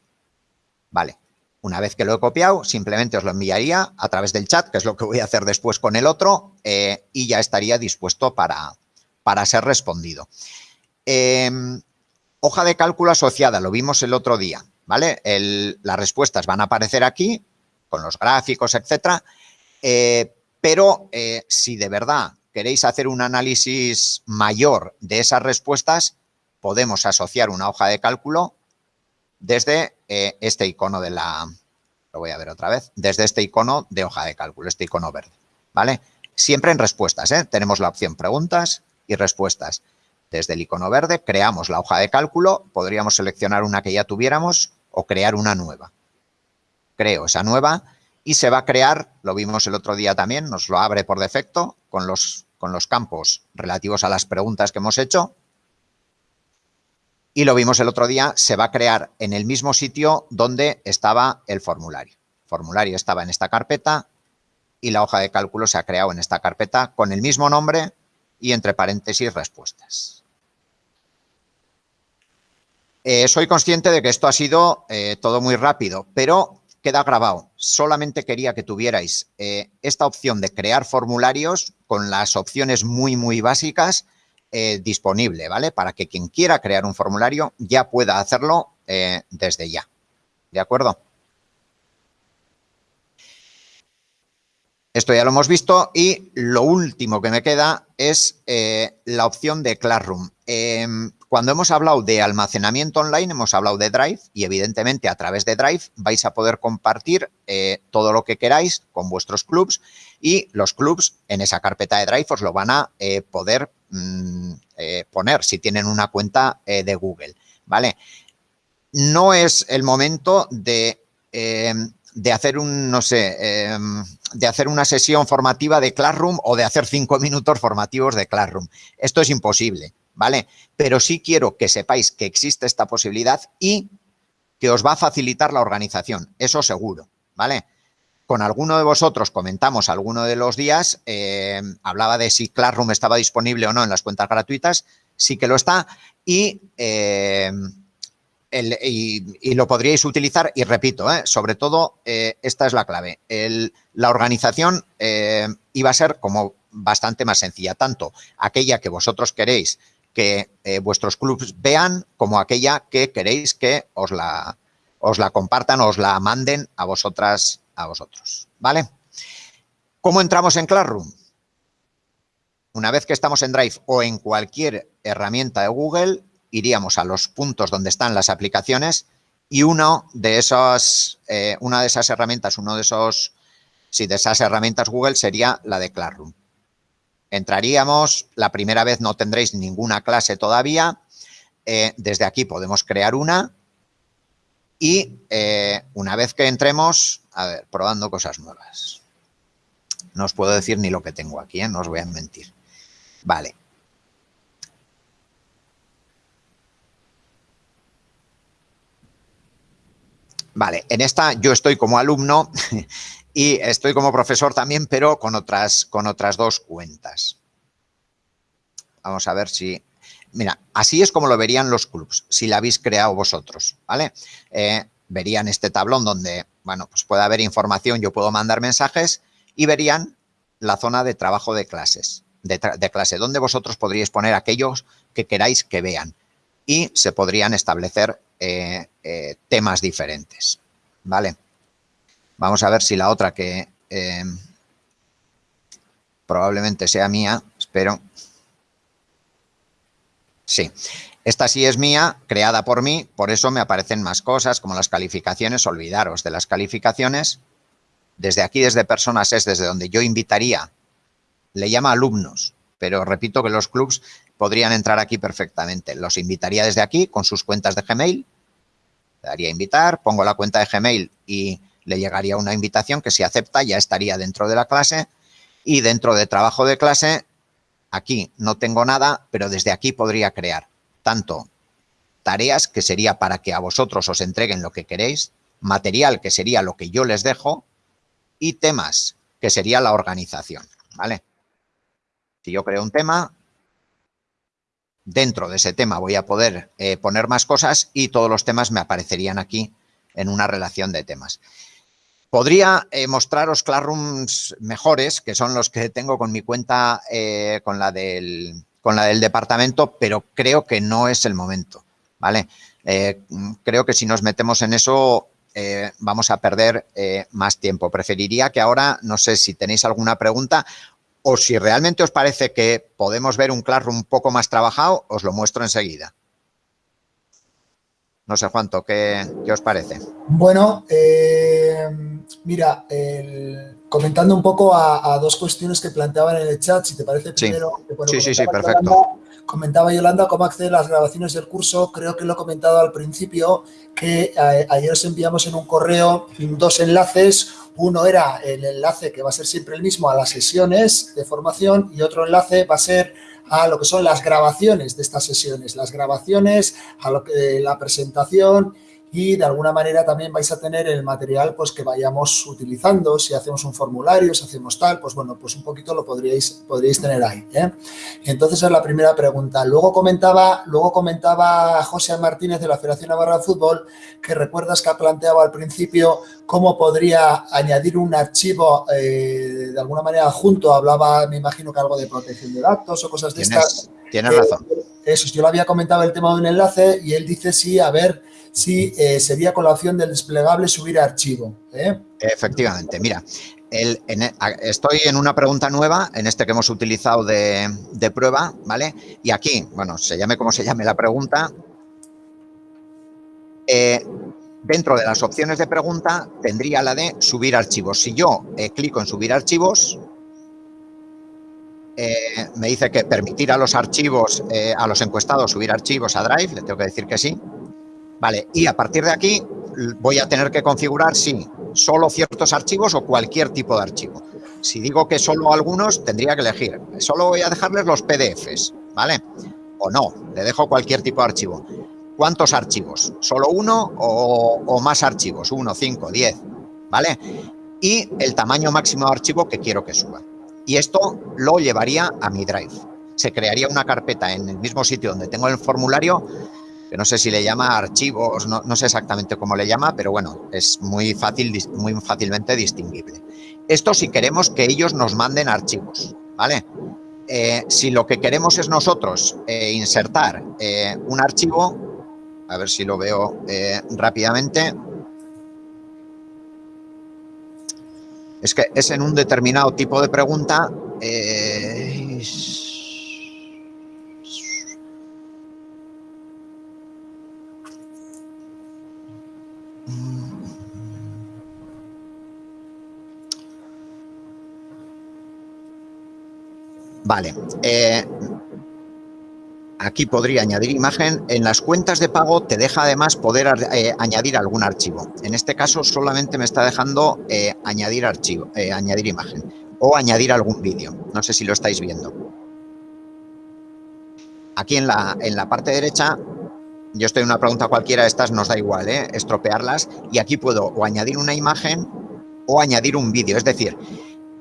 Vale. Una vez que lo he copiado, simplemente os lo enviaría a través del chat, que es lo que voy a hacer después con el otro, eh, y ya estaría dispuesto para, para ser respondido. Em, hoja de cálculo asociada, lo vimos el otro día, ¿vale? las respuestas van a aparecer aquí, con los gráficos, etcétera, eh, pero eh, si de verdad queréis hacer un análisis mayor de esas respuestas, podemos asociar una hoja de cálculo desde eh, este icono de la, lo voy a ver otra vez, desde este icono de hoja de cálculo, este icono verde, ¿vale? Siempre en respuestas, ¿eh? Tenemos la opción preguntas y respuestas. Desde el icono verde creamos la hoja de cálculo, podríamos seleccionar una que ya tuviéramos o crear una nueva. Creo esa nueva y se va a crear, lo vimos el otro día también, nos lo abre por defecto con los, con los campos relativos a las preguntas que hemos hecho y lo vimos el otro día, se va a crear en el mismo sitio donde estaba el formulario. El formulario estaba en esta carpeta y la hoja de cálculo se ha creado en esta carpeta con el mismo nombre y entre paréntesis respuestas. Eh, soy consciente de que esto ha sido eh, todo muy rápido, pero queda grabado. Solamente quería que tuvierais eh, esta opción de crear formularios con las opciones muy, muy básicas eh, disponible, ¿vale? Para que quien quiera crear un formulario ya pueda hacerlo eh, desde ya. ¿De acuerdo? Esto ya lo hemos visto y lo último que me queda es eh, la opción de Classroom. Em, cuando hemos hablado de almacenamiento online, hemos hablado de Drive y evidentemente a través de Drive vais a poder compartir todo lo que queráis con vuestros clubs y los clubs en esa carpeta de Drive os lo van a eh, mm, poner si tienen una cuenta de Google, ¿vale? No es el momento de em, de hacer un, no sé, em, de hacer una sesión formativa de Classroom o de hacer cinco minutos formativos de Classroom. Esto es imposible, ¿vale? Pero sí quiero que sepáis que existe esta posibilidad y que os va a facilitar la organización, eso seguro, ¿vale? Con alguno de vosotros comentamos alguno de los días, em, hablaba de si Classroom estaba disponible o no en las cuentas gratuitas, sí que lo está y... Em, y, lo podríais utilizar, y repito, ¿eh? sobre todo, eh, esta es la clave. la organización eh, iba a ser como bastante más sencilla, tanto aquella que vosotros queréis que vuestros clubs vean, como aquella que queréis que os la, os la compartan, os la manden a vosotras, a vosotros, ¿vale? ¿Cómo entramos en Classroom? Una vez que estamos en Drive o en cualquier herramienta de Google, iríamos a los puntos donde están las aplicaciones y uno de esos, eh, una de esas herramientas, uno de esos, de esas herramientas Google sería la de Classroom. Entraríamos, la primera vez no tendréis ninguna clase todavía, eh, desde aquí podemos crear una y eh, una vez que entremos, a ver, probando cosas nuevas. No os puedo decir ni lo que tengo aquí, no os voy a mentir. Vale, Vale, en esta yo estoy como alumno y estoy como profesor también, pero con otras, con otras dos cuentas. Vamos a ver si... Mira, así es como lo verían los clubs, si la habéis creado vosotros, ¿vale? Eh, verían este tablón donde, bueno, pues puede haber información, yo puedo mandar mensajes y verían la zona de trabajo de clases, de, clase, donde vosotros podríais poner aquellos que queráis que vean y se podrían establecer eh, eh, temas diferentes, ¿vale? Vamos a ver si la otra que eh, probablemente sea mía, espero. Sí, esta sí es mía, creada por mí, por eso me aparecen más cosas como las calificaciones. Olvidaros de las calificaciones. Desde aquí, desde personas, es desde donde yo invitaría, le llama alumnos, pero repito que los clubs podrían entrar aquí perfectamente. Los invitaría desde aquí con sus cuentas de Gmail. Le daría invitar, pongo la cuenta de Gmail y le llegaría una invitación que si acepta ya estaría dentro de la clase y dentro de trabajo de clase, aquí no tengo nada, pero desde aquí podría crear tanto tareas, que sería para que a vosotros os entreguen lo que queréis, material, que sería lo que yo les dejo, y temas, que sería la organización, ¿vale? Si yo creo un tema, dentro de ese tema voy a poder eh, poner más cosas y todos los temas me aparecerían aquí en una relación de temas. Podría eh, mostraros Classrooms mejores, que son los que tengo con mi cuenta, eh, con, la del, con la del departamento, pero creo que no es el momento, ¿vale? creo que si nos metemos en eso vamos a perder más tiempo. Preferiría que ahora, no sé si tenéis alguna pregunta o si realmente os parece que podemos ver un Classroom un poco más trabajado, os lo muestro enseguida. No sé, Juanto, ¿qué, qué os parece? Bueno, eh, mira, comentando un poco a, dos cuestiones que planteaban en el chat, si te parece primero... Sí, sí, sí, perfecto. comentaba Yolanda cómo acceder a las grabaciones del curso. Creo que lo he comentado al principio, que eh, ayer os enviamos en un correo dos enlaces, uno era el enlace que va a ser siempre el mismo a las sesiones de formación y otro enlace va a ser a lo que son las grabaciones de estas sesiones, las grabaciones, a lo que, la presentación y de alguna manera también vais a tener el material pues que vayamos utilizando, si hacemos un formulario, si hacemos tal, pues bueno, pues un poquito lo podríais, podríais tener ahí. ¿eh? Entonces es la primera pregunta. Luego comentaba, luego comentaba José Martínez de la Federación Navarra de Fútbol que recuerdas que ha planteado al principio cómo podría añadir un archivo eh, de alguna manera junto, hablaba, me imagino que algo de protección de datos o cosas de estas. Tienes razón. Eh, eso, yo le había comentado el tema de un enlace y él dice sí, a ver si eh, sería con la opción del desplegable subir archivo. ¿eh? Efectivamente, mira, El, estoy en una pregunta nueva, en este que hemos utilizado de, prueba, ¿vale? Y aquí, bueno, se llame como se llame la pregunta, eh, dentro de las opciones de pregunta tendría la de subir archivos. Si yo clico en subir archivos, me dice que permitir a los archivos, a los encuestados subir archivos a Drive, le tengo que decir que sí. Vale, y a partir de aquí voy a tener que configurar si solo ciertos archivos o cualquier tipo de archivo. Si digo que solo algunos, tendría que elegir. Solo voy a dejarles los PDFs, ¿vale? O no, le dejo cualquier tipo de archivo. ¿Cuántos archivos? ¿Solo uno o, más archivos? Uno, cinco, diez, ¿vale? Y el tamaño máximo de archivo que quiero que suba. Y esto lo llevaría a mi Drive. Se crearía una carpeta en el mismo sitio donde tengo el formulario que no sé si le llama archivos, no, sé exactamente cómo le llama, pero bueno, es muy, fácil, muy fácilmente distinguible. Esto si queremos que ellos nos manden archivos, ¿vale? Eh, si lo que queremos es nosotros eh, insertar eh, un archivo, a ver si lo veo rápidamente, es que es en un determinado tipo de pregunta, Vale. Eh, aquí podría añadir imagen. En las cuentas de pago te deja además poder eh, añadir algún archivo. En este caso solamente me está dejando eh, añadir archivo, añadir imagen o añadir algún vídeo. No sé si lo estáis viendo. Aquí en la, en la parte derecha, yo estoy en una pregunta cualquiera, estas nos da igual, estropearlas. Y aquí puedo o añadir una imagen o añadir un vídeo. Es decir,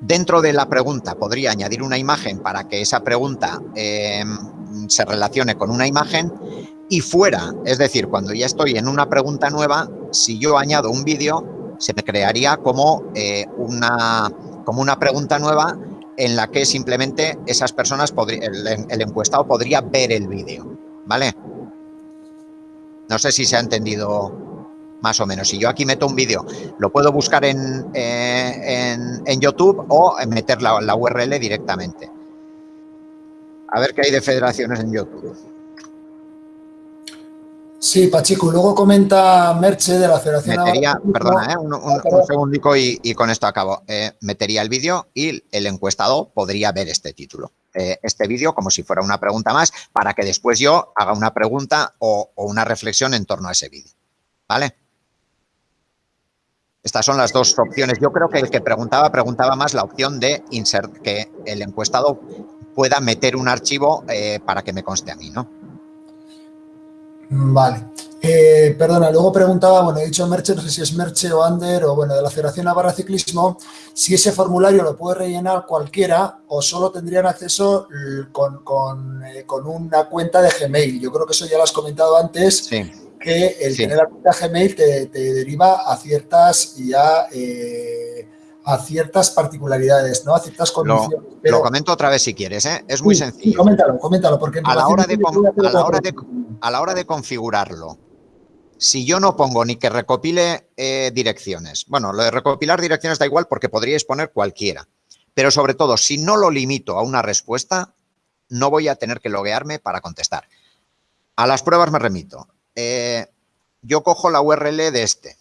Dentro de la pregunta podría añadir una imagen para que esa pregunta em, se relacione con una imagen y fuera, es decir, cuando ya estoy en una pregunta nueva, si yo añado un vídeo, se me crearía como, eh, una, como una pregunta nueva en la que simplemente esas personas, el, el encuestado podría ver el vídeo, ¿vale? No sé si se ha entendido más o menos. Si yo aquí meto un vídeo, lo puedo buscar en, eh, en, YouTube o meter la, la, URL directamente. A ver qué hay de federaciones en YouTube. Sí, Pachico, luego comenta Merche de la Federación Metería, perdona, eh, un, un, segundico y, y, con esto acabo. Eh, metería el vídeo y el encuestado podría ver este título, este vídeo como si fuera una pregunta más para que después yo haga una pregunta o, o una reflexión en torno a ese vídeo. ¿Vale? Estas son las dos opciones. Yo creo que el que preguntaba, preguntaba más la opción de insert, que el encuestado pueda meter un archivo eh, para que me conste a mí, ¿no? Vale. Eh, perdona, luego preguntaba, bueno, he dicho Merche, no sé si es Merche o Ander o bueno, de la Federación Navarra Ciclismo, si ese formulario lo puede rellenar cualquiera o solo tendrían acceso con, con, eh, con una cuenta de Gmail. Yo creo que eso ya lo has comentado antes. Sí que el tener la cuenta Gmail te, deriva a ciertas ya eh, a ciertas particularidades, ¿no? A ciertas condiciones. Lo, comento otra vez si quieres, ¿eh? Es muy sencillo. coméntalo, coméntalo, porque a la, hora de, a, la hora de, a la hora de configurarlo, si yo no pongo ni que recopile eh, direcciones, bueno, lo de recopilar direcciones da igual porque podríais poner cualquiera, pero sobre todo, si no lo limito a una respuesta, no voy a tener que loguearme para contestar. A las pruebas me remito. Eh, yo cojo la URL de este.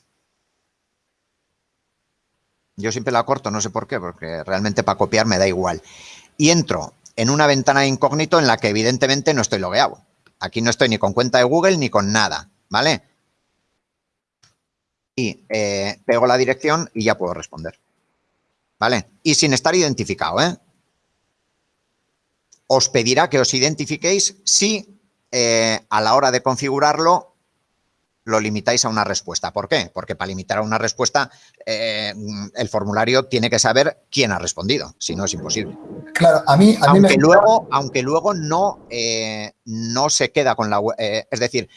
Yo siempre la corto, no sé por qué, porque realmente para copiar me da igual. Y entro en una ventana de incógnito en la que evidentemente no estoy logueado. Aquí no estoy ni con cuenta de Google ni con nada, ¿vale? Y eh, pego la dirección y ya puedo responder. ¿Vale? Y sin estar identificado, ¿eh? Os pedirá que os identifiquéis si eh, a la hora de configurarlo lo limitáis a una respuesta. ¿Por qué? Porque para limitar a una respuesta eh, el formulario tiene que saber quién ha respondido, si no es imposible. Claro, a mí, aunque luego, Aunque luego no, eh, no se queda con la... es decir,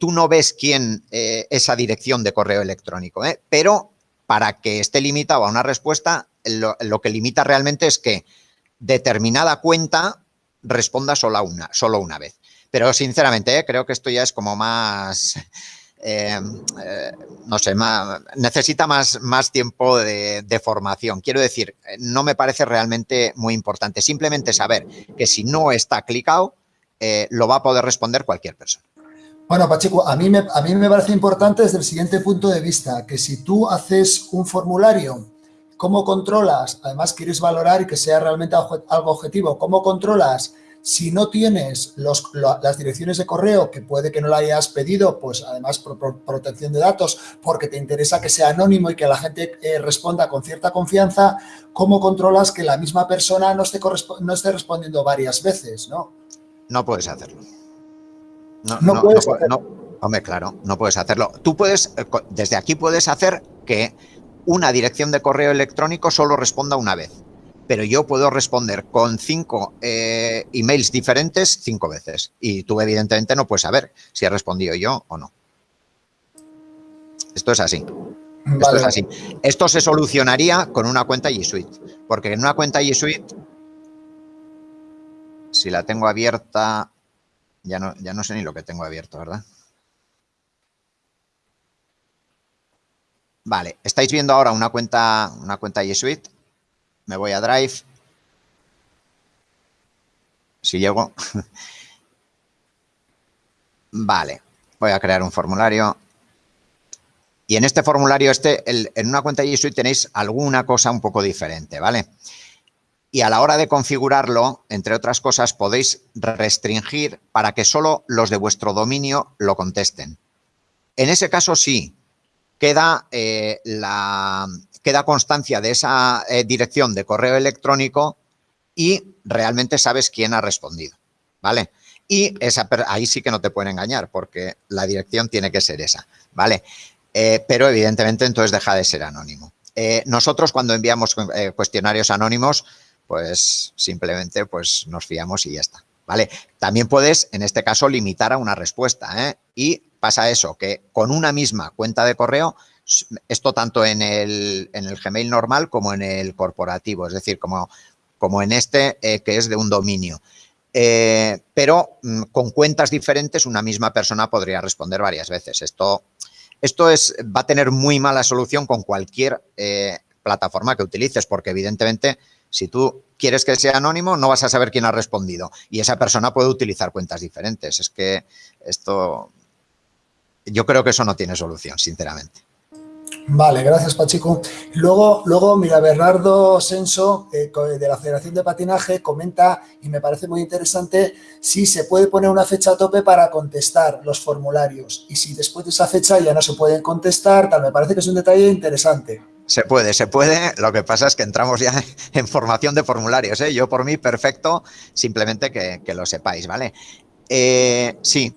tú no ves quién esa dirección de correo electrónico, pero para que esté limitado a una respuesta, lo, lo que limita realmente es que determinada cuenta responda solo una, solo una vez. Pero sinceramente, ¿eh? creo que esto ya es como más, eh, eh, no sé, necesita más, más tiempo de, formación. Quiero decir, no me parece realmente muy importante. Simplemente saber que si no está clicado, lo va a poder responder cualquier persona. Bueno, Pacheco, a mí, me, a mí me parece importante desde el siguiente punto de vista, que si tú haces un formulario, ¿cómo controlas? Además, quieres valorar y que sea realmente algo objetivo. ¿Cómo controlas si no tienes las direcciones de correo, que puede que no la hayas pedido, pues además por, protección de datos, porque te interesa que sea anónimo y que la gente eh, responda con cierta confianza, ¿cómo controlas que la misma persona no esté, no esté respondiendo varias veces? No, no puedes hacerlo. No, no, puedes hacerlo. Hombre, claro, no puedes hacerlo. Tú puedes, eh, desde aquí puedes hacer que una dirección de correo electrónico solo responda una vez pero yo puedo responder con cinco eh, emails diferentes cinco veces. Y tú evidentemente no puedes saber si he respondido yo o no. Esto es así. Esto es así. Esto se solucionaría con una cuenta G Suite, porque en una cuenta G Suite, si la tengo abierta, ya no, ya no sé ni lo que tengo abierto, ¿verdad? Vale, estáis viendo ahora una cuenta, una cuenta G Suite me voy a Drive. Si llego. vale, voy a crear un formulario. Y en este formulario, este, en una cuenta G Suite tenéis alguna cosa un poco diferente, ¿vale? Y a la hora de configurarlo, entre otras cosas, podéis restringir para que solo los de vuestro dominio lo contesten. En ese caso sí, queda eh, la, queda constancia de esa eh, dirección de correo electrónico y realmente sabes quién ha respondido, ¿vale? Y esa, ahí sí que no te pueden engañar porque la dirección tiene que ser esa, ¿vale? Eh, pero evidentemente entonces deja de ser anónimo. Eh, nosotros cuando enviamos cuestionarios anónimos, pues simplemente pues nos fiamos y ya está, ¿vale? También puedes, en este caso, limitar a una respuesta, Y pasa eso, que con una misma cuenta de correo esto tanto en el, en el Gmail normal como en el corporativo, es decir, como, en este eh, que es de un dominio. Eh, pero mm, con cuentas diferentes una misma persona podría responder varias veces. Esto, esto es, va a tener muy mala solución con cualquier eh, plataforma que utilices, porque evidentemente si tú quieres que sea anónimo no vas a saber quién ha respondido y esa persona puede utilizar cuentas diferentes. Es que esto, yo creo que eso no tiene solución, sinceramente. Vale, gracias Pachico. Luego, luego mira, Bernardo Senso, eh, de la Federación de Patinaje, comenta, y me parece muy interesante, si se puede poner una fecha a tope para contestar los formularios. Y si después de esa fecha ya no se pueden contestar, tal, me parece que es un detalle interesante. Se puede, se puede. Lo que pasa es que entramos ya en formación de formularios. ¿eh? Yo por mí, perfecto, simplemente que, lo sepáis, ¿vale? Eh, sí,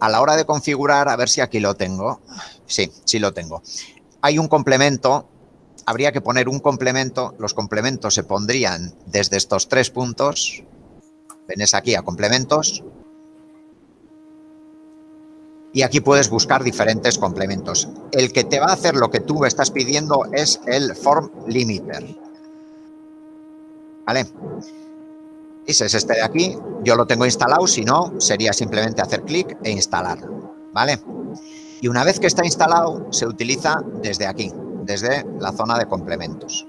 a la hora de configurar, a ver si aquí lo tengo. Sí, sí lo tengo hay un complemento, habría que poner un complemento, los complementos se pondrían desde estos tres puntos, venés aquí a complementos, y aquí puedes buscar diferentes complementos. El que te va a hacer lo que tú estás pidiendo es el form limiter. ¿Vale? Ese es este de aquí. Yo lo tengo instalado, si no, sería simplemente hacer clic e instalar. ¿Vale? Y una vez que está instalado, se utiliza desde aquí, desde la zona de complementos.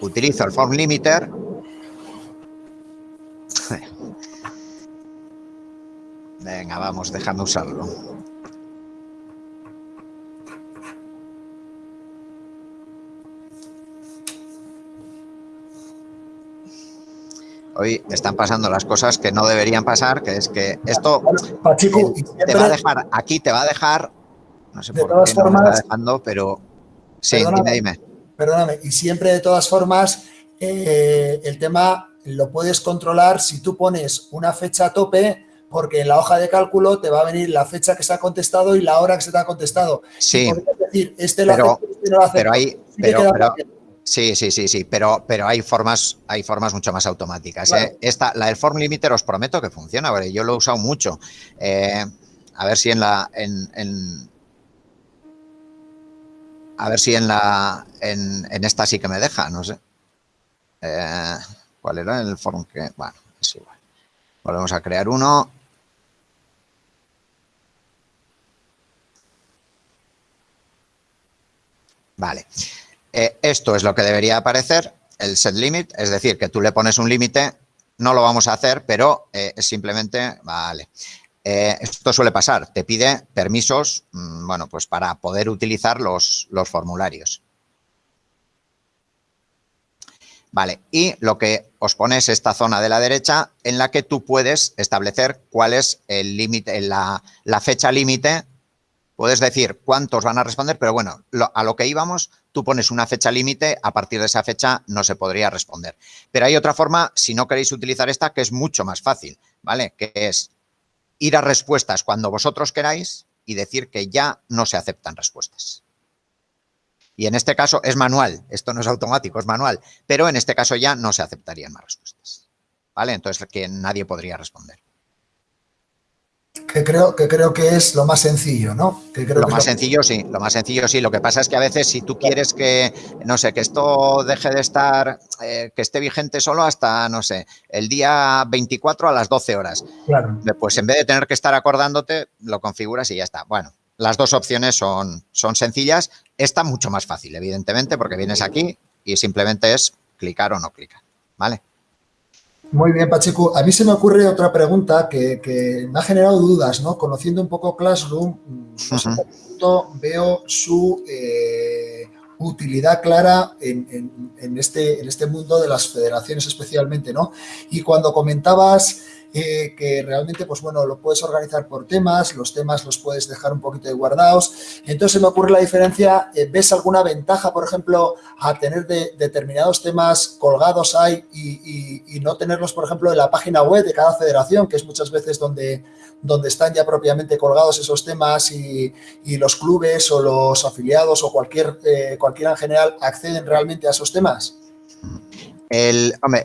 Utilizo el form limiter. Venga, vamos, déjame usarlo. hoy están pasando las cosas que no deberían pasar, que es que esto te va a dejar, aquí te va a dejar, no sé por qué no me está dejando, pero sí, dime, dime. Perdóname, y siempre de todas formas, eh, el tema lo puedes controlar si tú pones una fecha a tope, porque en la hoja de cálculo te va a venir la fecha que se ha contestado y la hora que se te ha contestado. Sí, decir, este lo pero, este no lo hace. Pero, hay, pero, Sí, sí, sí, sí, pero, pero hay formas, hay formas mucho más automáticas. ¿eh? Esta, la del form limiter os prometo que funciona, porque yo lo he usado mucho. Eh, a ver si en la, en, a ver si en la, en, esta sí que me deja, no sé. Eh, ¿Cuál era el form que? Bueno, es igual. Volvemos a crear uno. Vale. Eh, esto es lo que debería aparecer, el set limit, es decir, que tú le pones un límite, no lo vamos a hacer, pero eh, simplemente, vale. Eh, esto suele pasar, te pide permisos, mm, bueno, pues para poder utilizar los, los formularios. Vale, y lo que os pone es esta zona de la derecha en la que tú puedes establecer cuál es el límite, la, la, fecha límite. Puedes decir cuántos van a responder, pero bueno, a lo que íbamos, tú pones una fecha límite, a partir de esa fecha no se podría responder. Pero hay otra forma, si no queréis utilizar esta, que es mucho más fácil, ¿vale? Que es ir a respuestas cuando vosotros queráis y decir que ya no se aceptan respuestas. Y en este caso es manual, esto no es automático, es manual, pero en este caso ya no se aceptarían más respuestas. ¿Vale? Entonces que nadie podría responder. Que creo, que creo que es lo más sencillo, ¿no? Que lo más sencillo sí, lo más sencillo sí. Lo que pasa es que a veces si tú quieres que, no sé, que esto deje de estar, eh, que esté vigente solo hasta, no sé, el día 24 a las 12 horas. Claro. Pues en vez de tener que estar acordándote, lo configuras y ya está. Bueno, las dos opciones son, son sencillas. Esta mucho más fácil, evidentemente, porque vienes aquí y simplemente es clicar o no clicar, ¿vale? Muy bien, Pacheco. A mí se me ocurre otra pregunta que, me ha generado dudas, ¿no? Conociendo un poco Classroom, veo su eh, utilidad clara en, este, en este mundo de las federaciones especialmente, ¿no? Y cuando comentabas eh, que realmente, pues bueno, lo puedes organizar por temas, los temas los puedes dejar un poquito de guardados. Entonces, me ocurre la diferencia, eh, ¿ves alguna ventaja, por ejemplo, a tener determinados temas colgados ahí y, no tenerlos, por ejemplo, en la página web de cada federación, que es muchas veces donde, donde están ya propiamente colgados esos temas y, los clubes o los afiliados o cualquier, eh, cualquiera en general acceden realmente a esos temas?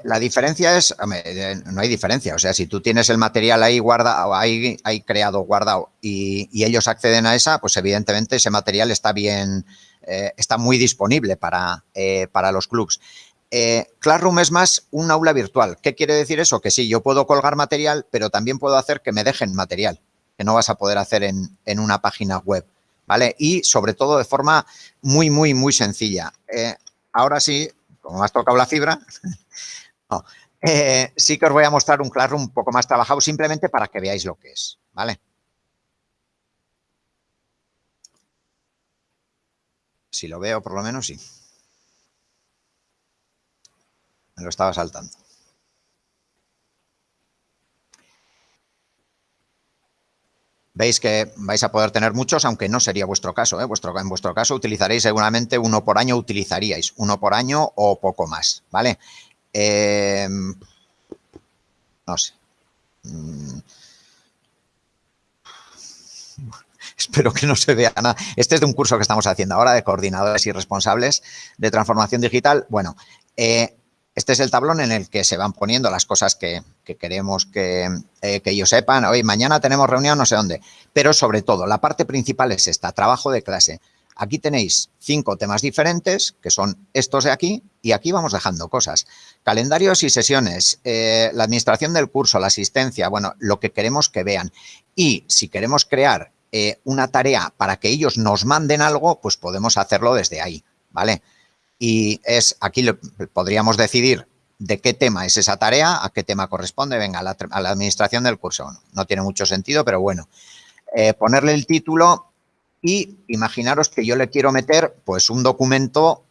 La diferencia es, hombre, no hay diferencia, o sea, si tú tienes el material ahí guardado, ahí, creado, guardado y, ellos acceden a esa, pues evidentemente ese material está bien, eh, está muy disponible para, eh, para los clubs. Eh, Classroom es más un aula virtual. ¿Qué quiere decir eso? Que sí, yo puedo colgar material, pero también puedo hacer que me dejen material, que no vas a poder hacer en, en una página web, ¿vale? Y sobre todo de forma muy, muy, muy sencilla. ahora sí, como has tocado la fibra, eh, sí que os voy a mostrar un Classroom un poco más trabajado simplemente para que veáis lo que es, ¿vale? Si lo veo, por lo menos sí. Me lo estaba saltando. Veis que vais a poder tener muchos, aunque no sería vuestro caso. ¿eh? En vuestro caso utilizaréis seguramente uno por año, utilizaríais uno por año o poco más, ¿vale? Em, no sé. Mm. Espero que no se vea nada. Este es de un curso que estamos haciendo ahora de coordinadores y responsables de transformación digital. Bueno, eh, este es el tablón en el que se van poniendo las cosas que, queremos eh, que, ellos sepan. Hoy, mañana tenemos reunión no sé dónde. Pero sobre todo, la parte principal es esta, trabajo de clase. Aquí tenéis cinco temas diferentes, que son estos de aquí, y aquí vamos dejando cosas. Calendarios y sesiones, eh, la administración del curso, la asistencia, bueno, lo que queremos que vean. Y si queremos crear eh, una tarea para que ellos nos manden algo, pues podemos hacerlo desde ahí, ¿vale? y es aquí podríamos decidir de qué tema es esa tarea, a qué tema corresponde, venga, a la, administración del curso. No, tiene mucho sentido, pero bueno. Eh, ponerle el título y imaginaros que yo le quiero meter pues un documento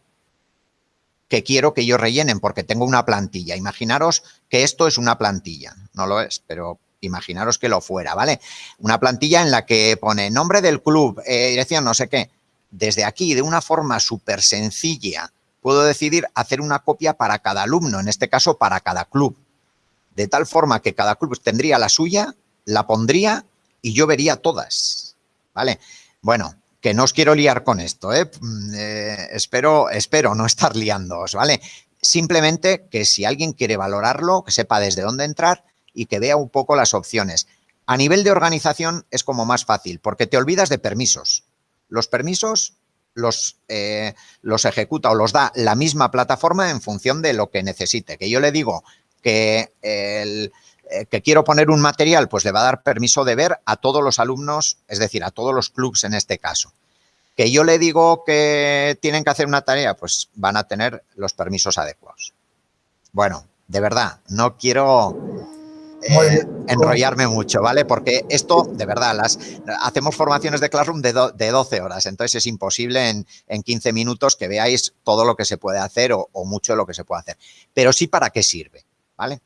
que quiero que ellos rellenen porque tengo una plantilla. Imaginaros que esto es una plantilla, no lo es, pero imaginaros que lo fuera, ¿vale? Una plantilla en la que pone nombre del club, eh, dirección, no sé qué. Desde aquí, de una forma súper sencilla, puedo decidir hacer una copia para cada alumno, en este caso para cada club. De tal forma que cada club tendría la suya, la pondría y yo vería todas. ¿Vale? Bueno, que no os quiero liar con esto, ¿eh? Mm, eh, espero, espero no estar liándoos, ¿vale? Simplemente que si alguien quiere valorarlo, que sepa desde dónde entrar y que vea un poco las opciones. A nivel de organización es como más fácil, porque te olvidas de permisos. Los permisos los, eh, los ejecuta o los da la misma plataforma en función de lo que necesite. Que yo le digo que, eh, que quiero poner un material, pues le va a dar permiso de ver a todos los alumnos, es decir, a todos los clubs en este caso. Que yo le digo que tienen que hacer una tarea, pues van a tener los permisos adecuados. Bueno, de verdad, no quiero eh, enrollarme mucho, ¿vale? Porque esto, de verdad, las hacemos formaciones de Classroom de, de 12 horas, entonces es imposible en, en, 15 minutos que veáis todo lo que se puede hacer o, o mucho de lo que se puede hacer. Pero sí para qué sirve, ¿vale?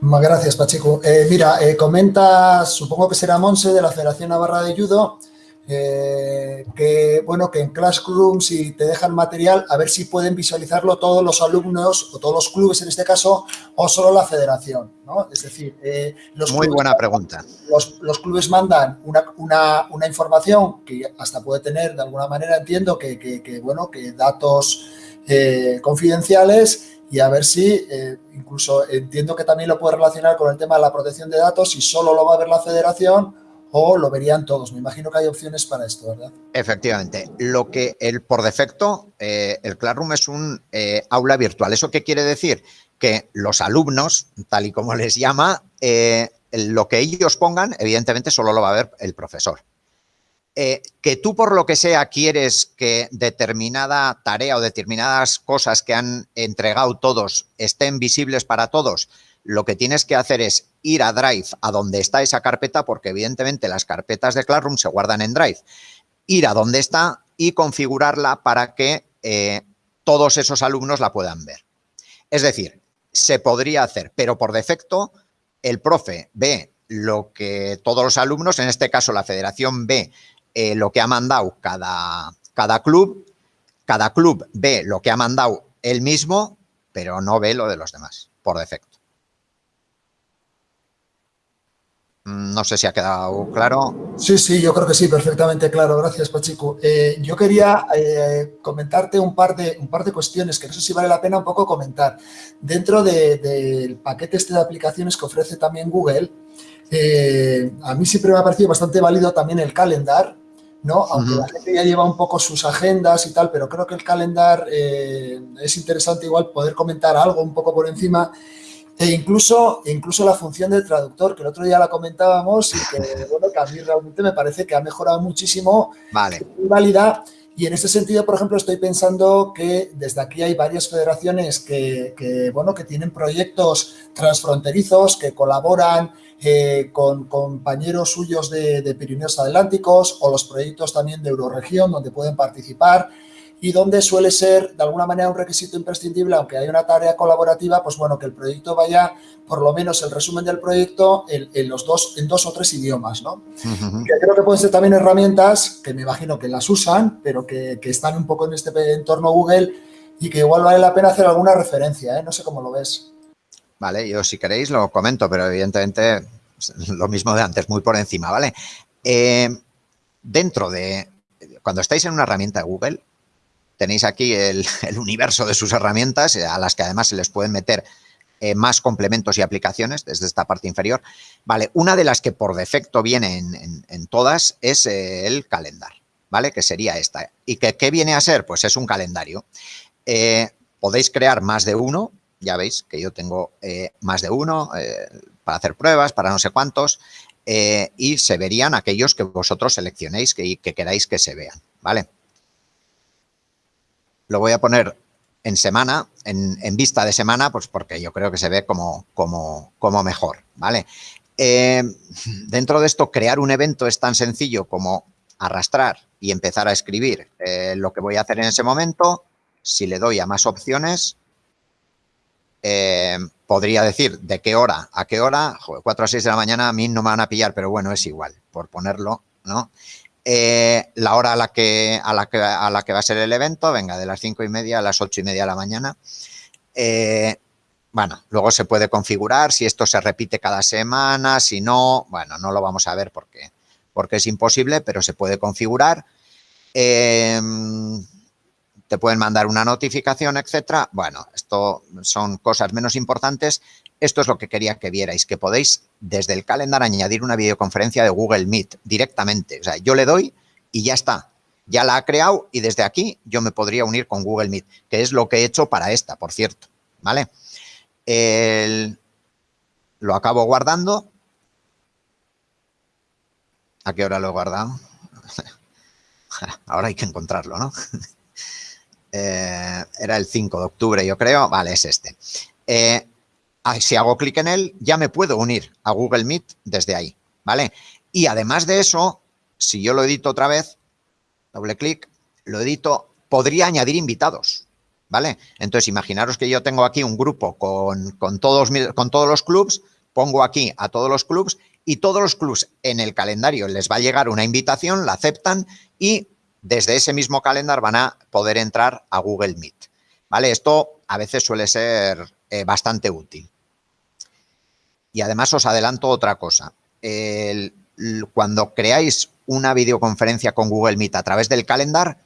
Gracias, Pacheco. Eh, mira, eh, comenta, supongo que será Monse de la Federación Navarra de Judo, eh, que bueno, que en Classroom si te dejan material, a ver si pueden visualizarlo todos los alumnos o todos los clubes en este caso, o solo la federación, ¿no? Es decir, eh, los Muy clubes, buena pregunta. Los, los clubes mandan una, una, una, información que hasta puede tener, de alguna manera entiendo, que, que, que bueno, que datos eh, confidenciales y a ver si, eh, incluso entiendo que también lo puede relacionar con el tema de la protección de datos, si solo lo va a ver la federación o lo verían todos. Me imagino que hay opciones para esto, ¿verdad? Efectivamente. Lo que el por defecto, eh, el Classroom es un eh, aula virtual. ¿Eso qué quiere decir? Que los alumnos, tal y como les llama, eh, lo que ellos pongan, evidentemente solo lo va a ver el profesor. Que tú por lo que sea quieres que determinada tarea o determinadas cosas que han entregado todos estén visibles para todos, lo que tienes que hacer es ir a Drive, a donde está esa carpeta, porque evidentemente las carpetas de Classroom se guardan en Drive, ir a donde está y configurarla para que eh, todos esos alumnos la puedan ver. Es decir, se podría hacer, pero por defecto el profe ve lo que todos los alumnos, en este caso la federación ve eh, lo que ha mandado cada, cada club, cada club ve lo que ha mandado él mismo, pero no ve lo de los demás, por defecto. Mm, no sé si ha quedado claro. Sí, sí, yo creo que sí, perfectamente claro. Gracias, Pachico. Eh, yo quería eh, comentarte un par, de, un par de cuestiones que no sé si vale la pena un poco comentar. Dentro del de, paquete este de aplicaciones que ofrece también Google, eh, a mí siempre me ha parecido bastante válido también el calendar, ¿no? Aunque uh -huh. la gente ya lleva un poco sus agendas y tal, pero creo que el calendar eh, es interesante igual poder comentar algo un poco por encima e incluso, incluso la función del traductor, que el otro día la comentábamos y que, bueno, que a mí realmente me parece que ha mejorado muchísimo. Vale. Válida. Y en este sentido, por ejemplo, estoy pensando que desde aquí hay varias federaciones que, que bueno, que tienen proyectos transfronterizos, que colaboran eh, con compañeros suyos de, de, Pirineos Atlánticos o los proyectos también de Euroregión donde pueden participar y donde suele ser de alguna manera un requisito imprescindible, aunque hay una tarea colaborativa, pues bueno, que el proyecto vaya, por lo menos el resumen del proyecto, en, en los dos, en dos o tres idiomas, ¿no? Uh -huh. Que creo que pueden ser también herramientas que me imagino que las usan, pero que, que están un poco en este entorno Google y que igual vale la pena hacer alguna referencia, ¿eh? No sé cómo lo ves. Vale, yo si queréis lo comento, pero evidentemente lo mismo de antes, muy por encima, ¿vale? Eh, dentro de, cuando estáis en una herramienta de Google, tenéis aquí el, universo de sus herramientas, a las que además se les pueden meter eh, más complementos y aplicaciones desde esta parte inferior. Vale, una de las que por defecto viene en, todas es eh, el calendar, ¿vale? Que sería esta. ¿Y que, qué viene a ser? Pues es un calendario. Eh, podéis crear más de uno, ya veis que yo tengo eh, más de uno eh, para hacer pruebas, para no sé cuántos, eh, y se verían aquellos que vosotros seleccionéis que, que queráis que se vean, ¿vale? Lo voy a poner en semana, en, vista de semana, pues porque yo creo que se ve como, como, como mejor, ¿vale? Eh, dentro de esto, crear un evento es tan sencillo como arrastrar y empezar a escribir eh, lo que voy a hacer en ese momento. Si le doy a más opciones, eh, podría decir de qué hora a qué hora, joder, 4 a 6 de la mañana a mí no me van a pillar, pero bueno, es igual, por ponerlo, ¿no? Eh, la hora a la, que, a, la que, a la que va a ser el evento, venga, de las 5 y media a las 8 y media de la mañana. Eh, bueno, luego se puede configurar si esto se repite cada semana, si no, bueno, no lo vamos a ver porque, porque es imposible, pero se puede configurar. Eh, te pueden mandar una notificación, etcétera. Bueno, esto son cosas menos importantes. Esto es lo que quería que vierais, que podéis desde el calendar añadir una videoconferencia de Google Meet directamente. O sea, yo le doy y ya está. Ya la ha creado y desde aquí yo me podría unir con Google Meet, que es lo que he hecho para esta, por cierto. ¿Vale? El, lo acabo guardando. ¿A qué hora lo he guardado? ahora hay que encontrarlo, ¿no? Eh, era el 5 de octubre, yo creo. Vale, es este. Eh, si hago clic en él, ya me puedo unir a Google Meet desde ahí, ¿vale? Y además de eso, si yo lo edito otra vez, doble clic, lo edito, podría añadir invitados, ¿vale? Entonces, imaginaros que yo tengo aquí un grupo con, con, todos, con todos los clubs, pongo aquí a todos los clubs y todos los clubs en el calendario les va a llegar una invitación, la aceptan y desde ese mismo calendario van a poder entrar a Google Meet. ¿Vale? Esto a veces suele ser eh, bastante útil. Y además os adelanto otra cosa. cuando creáis una videoconferencia con Google Meet a través del calendar,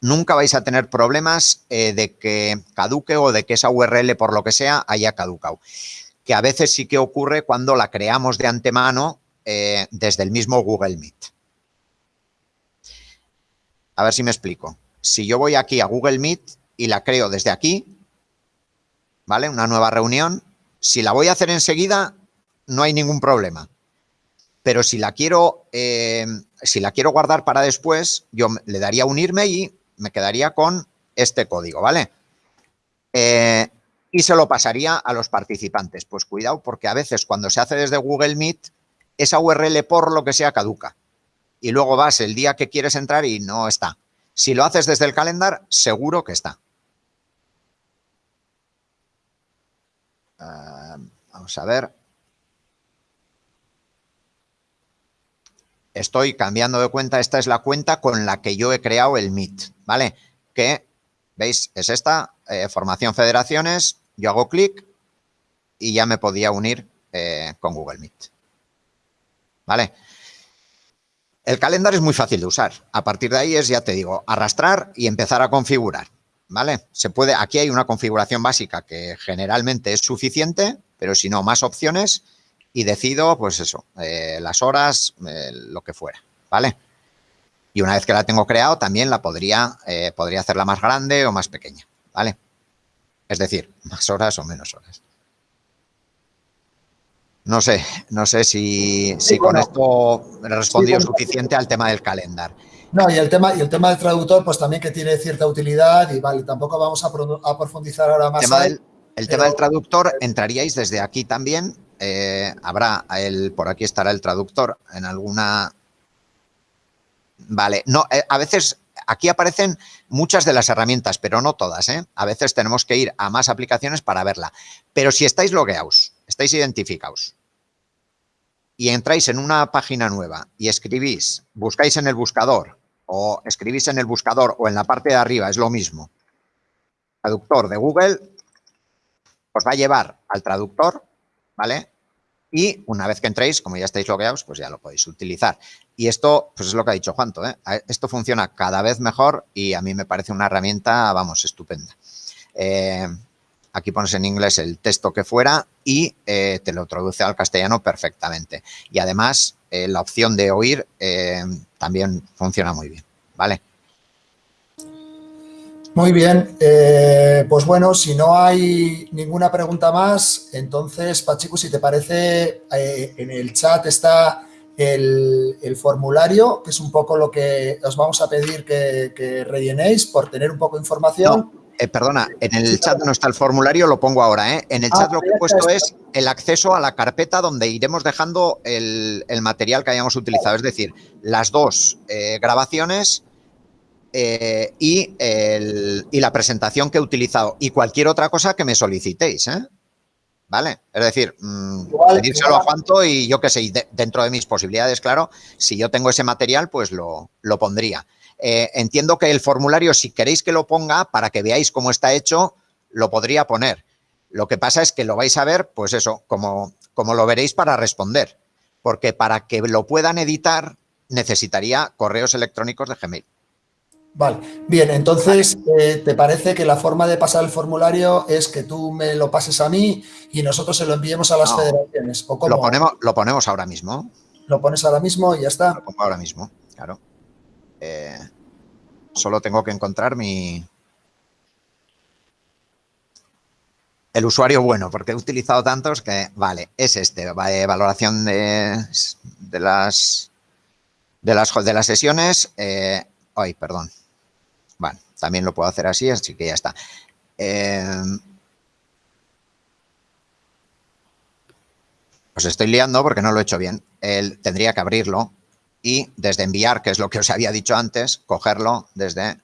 nunca vais a tener problemas eh, de que caduque o de que esa URL, por lo que sea, haya caducado. Que a veces sí que ocurre cuando la creamos de antemano eh, desde el mismo Google Meet. A ver si me explico. Si yo voy aquí a Google Meet y la creo desde aquí, ¿vale? Una nueva reunión. Si la voy a hacer enseguida, no hay ningún problema. Pero si la quiero, eh, si la quiero guardar para después, yo le daría unirme y me quedaría con este código, ¿vale? Eh, y se lo pasaría a los participantes. Pues cuidado, porque a veces cuando se hace desde Google Meet, esa URL por lo que sea caduca y luego vas el día que quieres entrar y no está. Si lo haces desde el calendar, seguro que está. Ah, vamos a ver. Estoy cambiando de cuenta. Esta es la cuenta con la que yo he creado el Meet, ¿vale? Que, ¿veis? Es esta, eh, formación federaciones. Yo hago clic y ya me podía unir eh, con Google Meet. ¿Vale? El calendario es muy fácil de usar. A partir de ahí es, ya te digo, arrastrar y empezar a configurar. ¿Vale? Se puede, aquí hay una configuración básica que generalmente es suficiente, pero si no, más opciones y decido, pues eso, eh, las horas, eh, lo que fuera, ¿vale? Y una vez que la tengo creado, también la podría, eh, podría hacerla más grande o más pequeña, ¿vale? Es decir, más horas o menos horas. No sé, no sé si, con esto he respondido suficiente al tema del calendar. No, y el tema y el tema del traductor, pues también que tiene cierta utilidad y vale, tampoco vamos a, profundizar ahora más. el tema del traductor, entraríais desde aquí también. Eh, habrá, el, por aquí estará el traductor en alguna... Vale, no, eh, a veces aquí aparecen muchas de las herramientas, pero no todas. ¿eh? A veces tenemos que ir a más aplicaciones para verla. Pero si estáis logueados, estáis identificados y entráis en una página nueva y escribís, buscáis en el buscador o escribís en el buscador o en la parte de arriba, es lo mismo, traductor de Google, os va a llevar al traductor, ¿vale? Y una vez que entréis, como ya estáis logueados, pues ya lo podéis utilizar. Y esto, pues es lo que ha dicho Juanto, ¿eh? Esto funciona cada vez mejor y a mí me parece una herramienta, vamos, estupenda. Eh, aquí pones en inglés el texto que fuera y eh, te lo traduce al castellano perfectamente. Y además, la opción de oír también funciona muy bien, ¿vale? Muy bien, pues bueno, si no hay ninguna pregunta más, entonces, Pachico, si te parece, en el chat está el, formulario, que es un poco lo que os vamos a pedir que, rellenéis por tener un poco de información. Eh, perdona, en el chat no está el formulario, lo pongo ahora. ¿eh? En el chat ah, lo que he puesto es el acceso a la carpeta donde iremos dejando el, material que hayamos utilizado. Es decir, las dos eh, y, la presentación que he utilizado. Y cualquier otra cosa que me solicitéis. ¿Vale? Es decir, mmm, pedírselo a Juanto y yo qué sé, dentro de mis posibilidades, claro, si yo tengo ese material, pues lo, lo pondría. Eh, entiendo que el formulario, si queréis que lo ponga, para que veáis cómo está hecho, lo podría poner. Lo que pasa es que lo vais a ver, pues eso, como, como lo veréis para responder. Porque para que lo puedan editar, necesitaría correos electrónicos de Gmail. Vale, bien, entonces, eh, ¿te parece que la forma de pasar el formulario es que tú me lo pases a mí y nosotros se lo enviemos a las federaciones? Lo, ponemos, lo ponemos ahora mismo. Lo pones ahora mismo y ya está. Lo pongo ahora mismo, claro. Eh, solo tengo que encontrar mi... El usuario bueno, porque he utilizado tantos que, vale, es este, valoración de, de, las, de, las, de las sesiones. Eh, Ay, perdón. También lo puedo hacer así, así que ya está. Eh, os estoy liando porque no lo he hecho bien. Él tendría que abrirlo y desde enviar, que es lo que os había dicho antes, cogerlo desde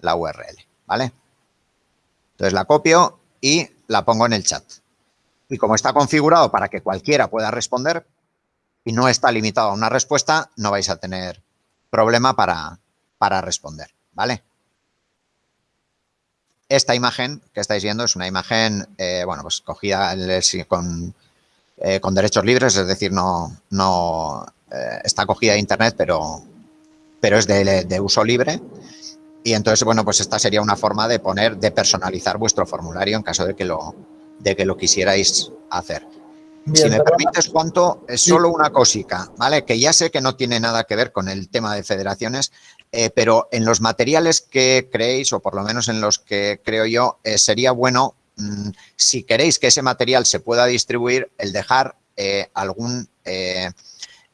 la URL, ¿vale? Entonces la copio y la pongo en el chat. Y como está configurado para que cualquiera pueda responder y no está limitado a una respuesta, no vais a tener problema para, para responder, ¿vale? Esta imagen que estáis viendo es una imagen, eh, bueno, pues cogida con, eh, con derechos libres, es decir, no, no eh, está cogida de internet, pero, pero es de, uso libre. Y entonces, bueno, pues esta sería una forma de poner, de personalizar vuestro formulario en caso de que lo, de que lo quisierais hacer. si me permites, Juanto, es solo una cosica, ¿vale? Que ya sé que no tiene nada que ver con el tema de federaciones, eh, pero en los materiales que creéis, o por lo menos en los que creo yo, eh, sería bueno, mm, si queréis que ese material se pueda distribuir, el dejar algún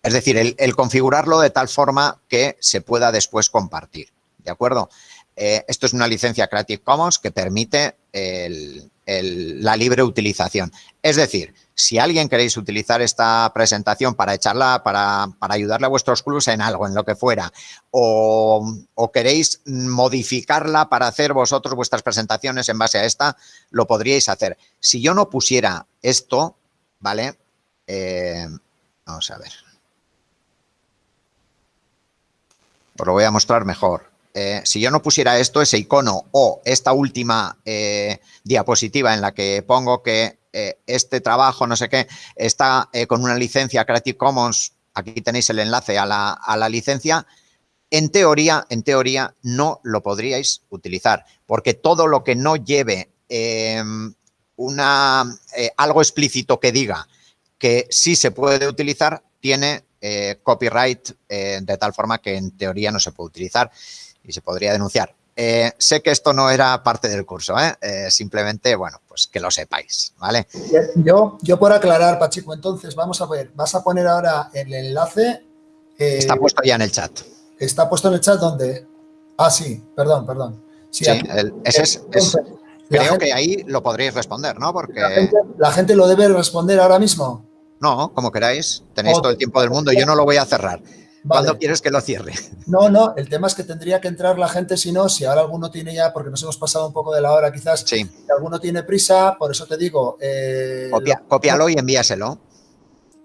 es decir, el, configurarlo de tal forma que se pueda después compartir, ¿de acuerdo? Eh, esto es una licencia Creative Commons que permite la libre utilización. Es decir, si alguien queréis utilizar esta presentación para echarla, para, ayudarle a vuestros clubs en algo, en lo que fuera, o, o, queréis modificarla para hacer vosotros vuestras presentaciones en base a esta, lo podríais hacer. Si yo no pusiera esto, ¿vale? Eh, vamos a ver. Os lo voy a mostrar mejor. Eh, si yo no pusiera esto, ese icono o esta última eh, diapositiva en la que pongo que eh, este trabajo, no sé qué, está con una licencia Creative Commons, aquí tenéis el enlace a la, a la licencia, en teoría, en teoría, no lo podríais utilizar, porque todo lo que no lleve em, una, algo explícito que diga que sí se puede utilizar, tiene copyright de tal forma que en teoría no se puede utilizar y se podría denunciar. Eh, sé que esto no era parte del curso, simplemente, bueno, pues que lo sepáis, ¿vale? Yo, yo por aclarar, Pachico, entonces vamos a ver, vas a poner ahora el enlace. está puesto ya en el chat. ¿Está puesto en el chat dónde? Ah, sí, perdón, perdón. Sí, ese es, creo que ahí lo podréis responder, ¿no? Porque... la gente lo debe responder ahora mismo. No, como queráis. Tenéis todo el tiempo del mundo. Yo no lo voy a cerrar. ¿Cuándo quieres que lo cierre? No, no, el tema es que tendría que entrar la gente, si no, si ahora alguno tiene ya, porque nos hemos pasado un poco de la hora quizás, si alguno tiene prisa, por eso te digo... Eh, cópialo y envíaselo.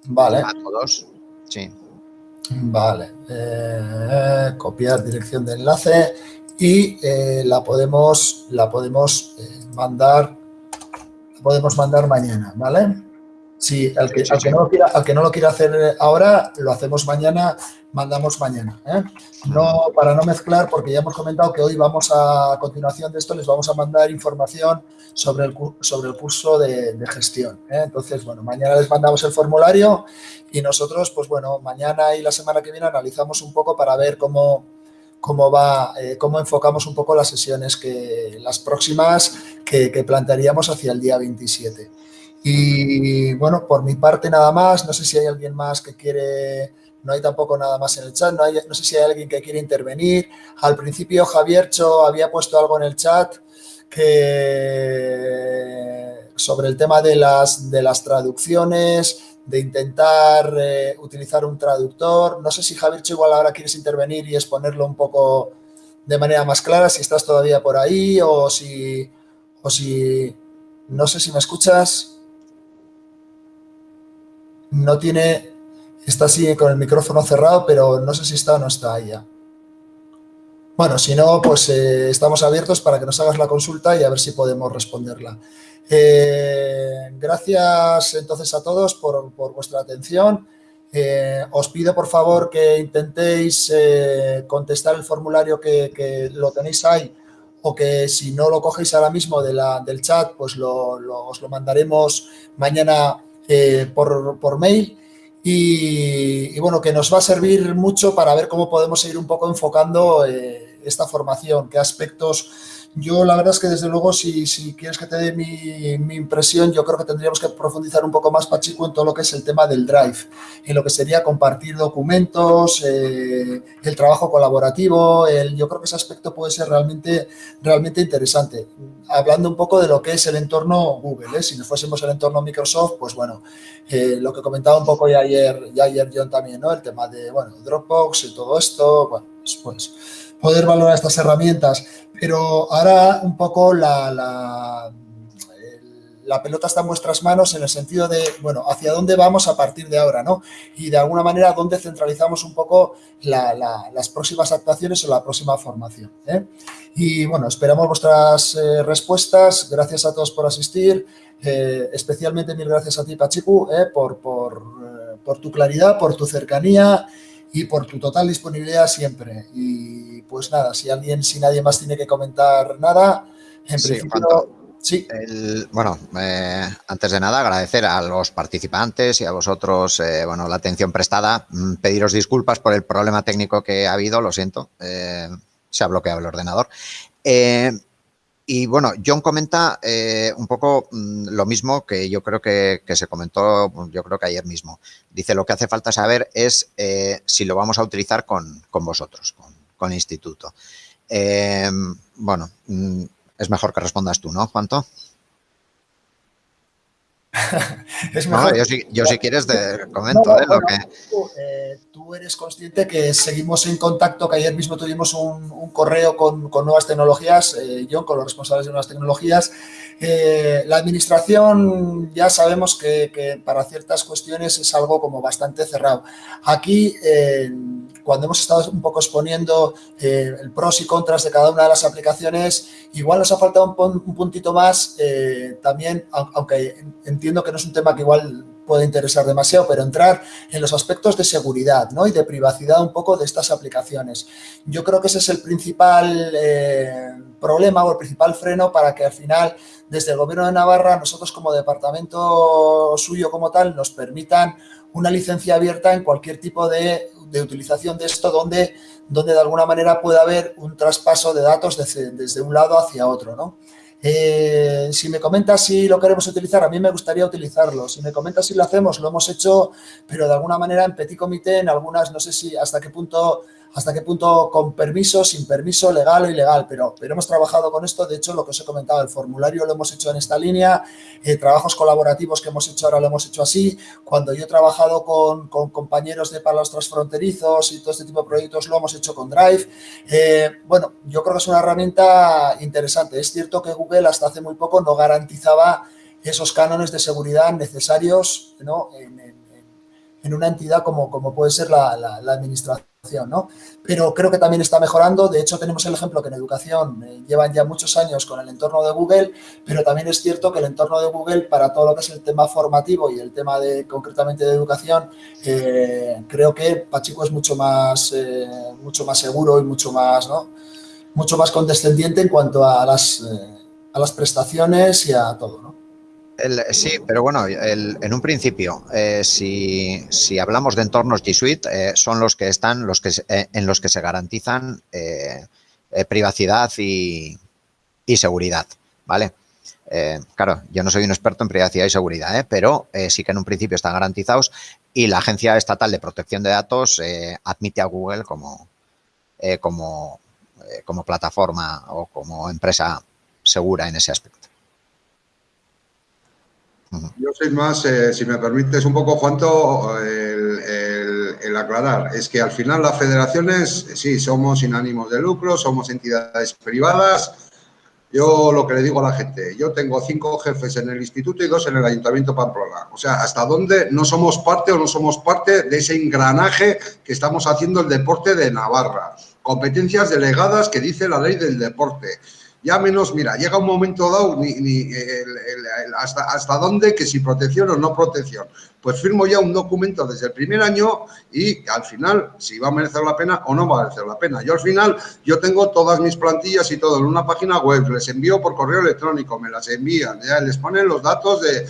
Vale. A todos, sí. Vale, eh, copiar dirección de enlace y eh, la podemos, la podemos mandar, la podemos mandar mañana, ¿vale? Sí, al que, no lo quiera, al que no lo quiera hacer ahora, lo hacemos mañana, mandamos mañana. ¿eh? No, para no mezclar, porque ya hemos comentado que hoy vamos a, a continuación de esto, les vamos a mandar información sobre el, sobre el curso de, gestión. ¿eh? Entonces, bueno, mañana les mandamos el formulario y nosotros, pues bueno, mañana y la semana que viene analizamos un poco para ver cómo, cómo va, eh, cómo enfocamos un poco las sesiones que las próximas que, que plantearíamos hacia el día 27. Y bueno, por mi parte nada más, no sé si hay alguien más que quiere, no hay tampoco nada más en el chat, no, sé si hay alguien que quiere intervenir. Al principio Javiercho había puesto algo en el chat sobre el tema de las, de las traducciones, de intentar eh, utilizar un traductor. No sé si Javiercho igual ahora quieres intervenir y exponerlo un poco de manera más clara, si estás todavía por ahí o si, o si no sé si me escuchas no tiene, está así con el micrófono cerrado, pero no sé si está o no está ya. Bueno, si no, pues eh, estamos abiertos para que nos hagas la consulta y a ver si podemos responderla. Eh, gracias entonces a todos por, vuestra atención. Eh, os pido por favor que intentéis contestar el formulario que, lo tenéis ahí o que si no lo cogéis ahora mismo de la, del chat, pues os lo mandaremos mañana eh, por, mail. Y, bueno, que nos va a servir mucho para ver cómo podemos ir un poco enfocando eh, esta formación, qué aspectos Yo la verdad es que desde luego si, si quieres que te dé mi, impresión, yo creo que tendríamos que profundizar un poco más, Pachico, en todo lo que es el tema del Drive, en lo que sería compartir documentos, eh, el trabajo colaborativo, el, yo creo que ese aspecto puede ser realmente, realmente interesante. Hablando un poco de lo que es el entorno Google, ¿eh? si nos fuésemos el entorno Microsoft, pues bueno, eh, lo que comentaba un poco ya ayer, ya ayer John también, ¿no? El tema de, bueno, Dropbox y todo esto, bueno, pues, pues poder valorar estas herramientas. Pero ahora un poco la, la, la, pelota está en vuestras manos en el sentido de, bueno, hacia dónde vamos a partir de ahora, ¿no? Y de alguna manera, dónde centralizamos un poco las próximas actuaciones o la próxima formación. ¿eh? Y bueno, esperamos vuestras eh, respuestas. Gracias a todos por asistir. Eh, especialmente mil gracias a ti, Pachiku, por, por, por tu claridad, por tu cercanía y por tu total disponibilidad siempre. Y pues nada, si alguien, si nadie más tiene que comentar nada, en principio... Sí. bueno, eh, antes de nada agradecer a los participantes y a vosotros eh, bueno, la atención prestada, mm, pediros disculpas por el problema técnico que ha habido, lo siento, eh, se ha bloqueado el ordenador. Y bueno, John comenta eh, un poco mm, lo mismo que yo creo que, se comentó, yo creo que ayer mismo. Dice, lo que hace falta saber es eh, si lo vamos a utilizar con, vosotros, con, el instituto. Eh, bueno, mm, es mejor que respondas tú, ¿no, Juanto? yo, si, quieres te comento lo que... Eh, tú, eres consciente que seguimos en contacto, que ayer mismo tuvimos un, correo con, nuevas tecnologías, eh, yo con los responsables de nuevas tecnologías. Eh, la administración ya sabemos que, para ciertas cuestiones es algo como bastante cerrado. Aquí cuando hemos estado un poco exponiendo eh, el pros y contras de cada una de las aplicaciones, igual nos ha faltado un, puntito más, eh, también, aunque entiendo que no es un tema que igual puede interesar demasiado, pero entrar en los aspectos de seguridad ¿no? y de privacidad un poco de estas aplicaciones. Yo creo que ese es el principal eh, problema o el principal freno para que al final, desde el Gobierno de Navarra, nosotros como departamento suyo como tal, nos permitan una licencia abierta en cualquier tipo de, utilización de esto donde, donde de alguna manera pueda haber un traspaso de datos desde, un lado hacia otro, ¿no? Eh, si me comentas si lo queremos utilizar, a mí me gustaría utilizarlo. Si me comentas si lo hacemos, lo hemos hecho, pero de alguna manera en petit comité, en algunas, no sé si hasta qué punto hasta qué punto con permiso, sin permiso, legal o ilegal, pero, hemos trabajado con esto, de hecho lo que os he comentado, el formulario lo hemos hecho en esta línea, eh, trabajos colaborativos que hemos hecho ahora lo hemos hecho así, cuando yo he trabajado con, compañeros de palos transfronterizos y todo este tipo de proyectos lo hemos hecho con Drive, eh, bueno, yo creo que es una herramienta interesante, es cierto que Google hasta hace muy poco no garantizaba esos cánones de seguridad necesarios en, una entidad como, puede ser la administración ¿no? Pero creo que también está mejorando. De hecho, tenemos el ejemplo que en educación eh, llevan ya muchos años con el entorno de Google, pero también es cierto que el entorno de Google para todo lo que es el tema formativo y el tema de concretamente de educación, eh, creo que Pachico es mucho más, eh, mucho más seguro y mucho más, ¿no? mucho más condescendiente en cuanto a las, a las prestaciones y a todo. Sí, pero bueno, en un principio, eh, si, hablamos de entornos G Suite, eh, son los que están los que, eh, en los que se garantizan privacidad y, seguridad, ¿vale? claro, yo no soy un experto en privacidad y seguridad, pero sí que en un principio están garantizados y la Agencia Estatal de Protección de Datos admite a Google como, plataforma o como empresa segura en ese aspecto. Yo soy más, eh, si me permites un poco, Juanto, el, el, aclarar. Es que al final las federaciones, sí, somos sin ánimos de lucro, somos entidades privadas. Yo lo que le digo a la gente, yo tengo cinco jefes en el instituto y dos en el Ayuntamiento Pamplona. O sea, ¿hasta dónde no somos parte o no somos parte de ese engranaje que estamos haciendo el deporte de Navarra? Competencias delegadas que dice la ley del deporte ya menos, mira, llega un momento dado, ni, hasta, hasta dónde, que si protección o no protección. Pues firmo ya un documento desde el primer año y al final, si va a merecer la pena o no va a merecer la pena. Yo al final, yo tengo todas mis plantillas y todo en una página web, les envío por correo electrónico, me las envían, ya les ponen los datos de,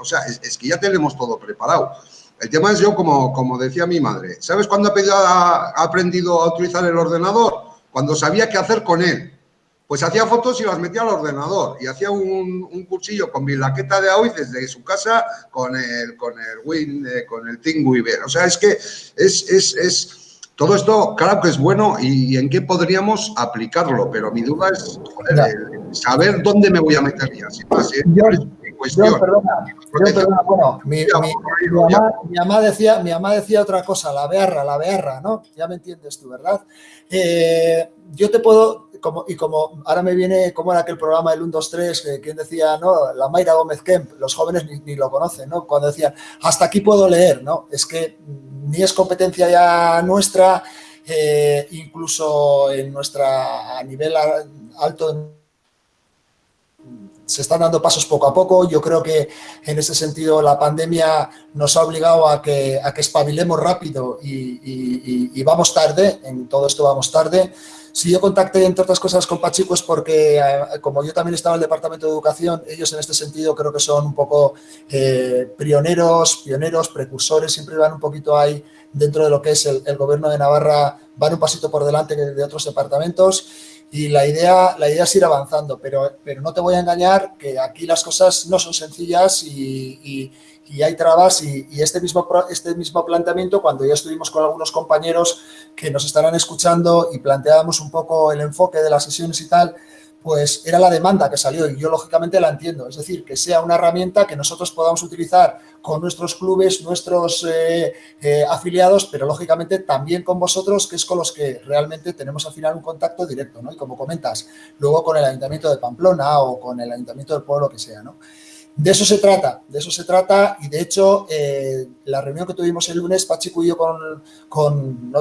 o sea, es, que ya tenemos todo preparado. El tema es yo, como, como decía mi madre, ¿sabes cuándo ha aprendido a utilizar el ordenador? Cuando sabía qué hacer con él pues hacía fotos y las metía al ordenador y hacía un, un cursillo con mi laqueta de AOI desde su casa con el, con el Win, eh, con el ThinkWeaver. O sea, es que es, es, es todo esto, claro que es bueno y, en qué podríamos aplicarlo, pero mi duda es saber dónde me voy a meter ya. Sin más, ¿eh? Yo, perdona, bueno, mi, mamá, decía, mi mamá decía otra cosa, la bearra, la bearra, ¿no? Ya me entiendes tú, ¿verdad? Eh, yo te puedo, y como ahora me viene, como era aquel programa del 1, 2, 3, quien decía, ¿no? La Mayra Gómez Kemp, los jóvenes ni, lo conocen, ¿no? Cuando decían, hasta aquí puedo leer, ¿no? Es que ni es competencia ya nuestra, eh, incluso en nuestra, a nivel alto se están dando pasos poco a poco. Yo creo que en ese sentido la pandemia nos ha obligado a que, a que espabilemos rápido y, vamos tarde, en todo esto vamos tarde. Si yo contacté, entre otras cosas, con Pachico es porque, eh, como yo también estaba en el Departamento de Educación, ellos en este sentido creo que son un poco eh, pioneros, pioneros, precursores, siempre van un poquito ahí dentro de lo que es el, el gobierno de Navarra, van un pasito por delante de otros departamentos y la idea, la idea es ir avanzando, pero, pero no te voy a engañar que aquí las cosas no son sencillas y, y, hay trabas y, este, mismo, este mismo planteamiento, cuando ya estuvimos con algunos compañeros que nos estarán escuchando y planteábamos un poco el enfoque de las sesiones y tal, pues era la demanda que salió y yo lógicamente la entiendo. Es decir, que sea una herramienta que nosotros podamos utilizar con nuestros clubes, nuestros eh, eh, afiliados, pero lógicamente también con vosotros, que es con los que realmente tenemos al final un contacto directo, ¿no? Y como comentas, luego con el Ayuntamiento de Pamplona o con el Ayuntamiento del pueblo que sea, ¿no? De eso se trata, de eso se trata y de hecho eh, la reunión que tuvimos el lunes, Pachico y yo con, con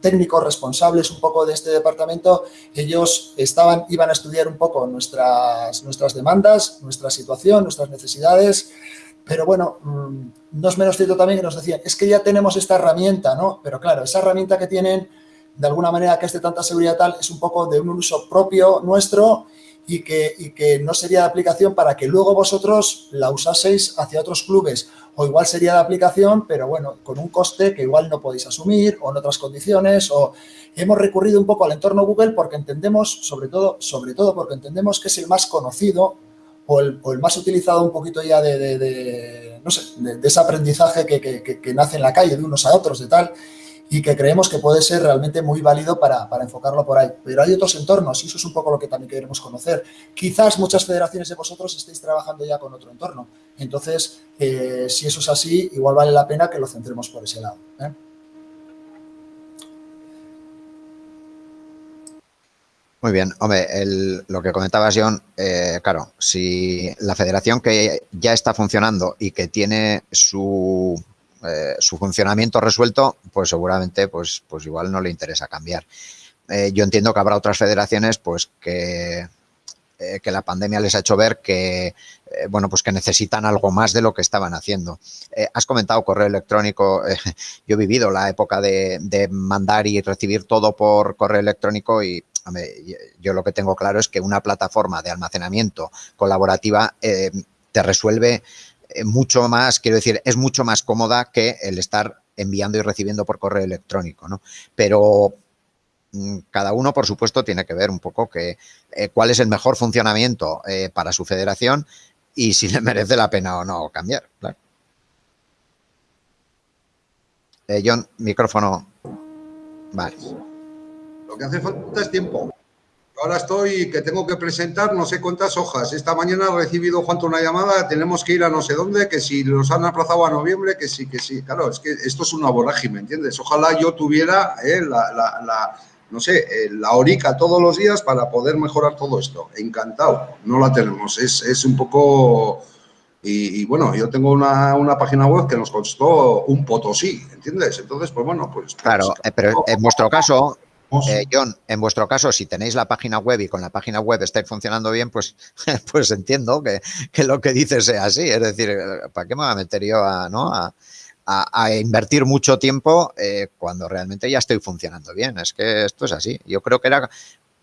técnicos responsables un poco de este departamento, ellos estaban, iban a estudiar un poco nuestras, nuestras demandas, nuestra situación, nuestras necesidades, pero bueno, mm, no es menos cierto también que nos decían, es que ya tenemos esta herramienta, ¿no? Pero claro, esa herramienta que tienen, de alguna manera que es tanta seguridad tal, es un poco de un uso propio nuestro y que, que no sería de aplicación para que luego vosotros la usaseis hacia otros clubes. O igual sería de aplicación, pero bueno, con un coste que igual no podéis asumir o en otras condiciones. O hemos recurrido un poco al entorno Google porque entendemos, sobre todo, sobre todo porque entendemos que es el más conocido o el, más utilizado un poquito ya de, no sé, de, ese aprendizaje que, que nace en la calle de unos a otros, de tal y que creemos que puede ser realmente muy válido para, enfocarlo por ahí. Pero hay otros entornos y eso es un poco lo que también queremos conocer. Quizás muchas federaciones de vosotros estéis trabajando ya con otro entorno. Entonces, eh, si eso es así, igual vale la pena que lo centremos por ese lado. ¿eh? Muy bien, hombre, lo que comentabas, John, eh, claro, si la federación que ya está funcionando y que tiene su eh, su funcionamiento resuelto, pues seguramente pues, pues igual no le interesa cambiar. Eh, yo entiendo que habrá otras federaciones pues que, eh, que la pandemia les ha hecho ver que, bueno, pues que necesitan algo más de lo que estaban haciendo. has comentado correo electrónico, yo he vivido la época de, de, mandar y recibir todo por correo electrónico y yo lo que tengo claro es que una plataforma de almacenamiento colaborativa te resuelve mucho más, quiero decir, es mucho más cómoda que el estar enviando y recibiendo por correo electrónico, ¿no? Pero mm, cada uno, por supuesto, tiene que ver un poco que, eh, cuál es el mejor funcionamiento eh, para su federación y si le merece la pena o no cambiar. John, micrófono. Vale. Lo que hace falta es tiempo. Ahora estoy que tengo que presentar no sé cuántas hojas. Esta mañana he recibido, Juan, una llamada, tenemos que ir a no sé dónde, que si los han aplazado a noviembre, que sí, que sí. Claro, es que esto es una vorágine, ¿me entiendes? Ojalá yo tuviera eh, la, no sé, eh, la orica todos los días para poder mejorar todo esto. Encantado, no la tenemos. Es, un poco... Y, bueno, yo tengo una, página web que nos costó un potosí, ¿entiendes? Entonces, pues bueno, pues... Claro, pues, eh, pero en vuestro caso, eh, John, en vuestro caso, si tenéis la página web y con la página web estáis funcionando bien, pues, pues entiendo que, lo que dices sea así. Es decir, ¿para qué me voy a meter yo a, invertir mucho tiempo eh, cuando realmente ya estoy funcionando bien? Es que esto es así. Yo creo que era,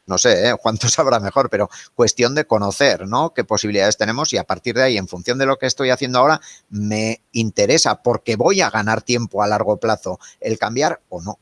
no sé, ¿eh? cuánto sabrá mejor, pero cuestión de conocer ¿no? qué posibilidades tenemos y a partir de ahí, en función de lo que estoy haciendo ahora, me interesa porque voy a ganar tiempo a largo plazo el cambiar o no.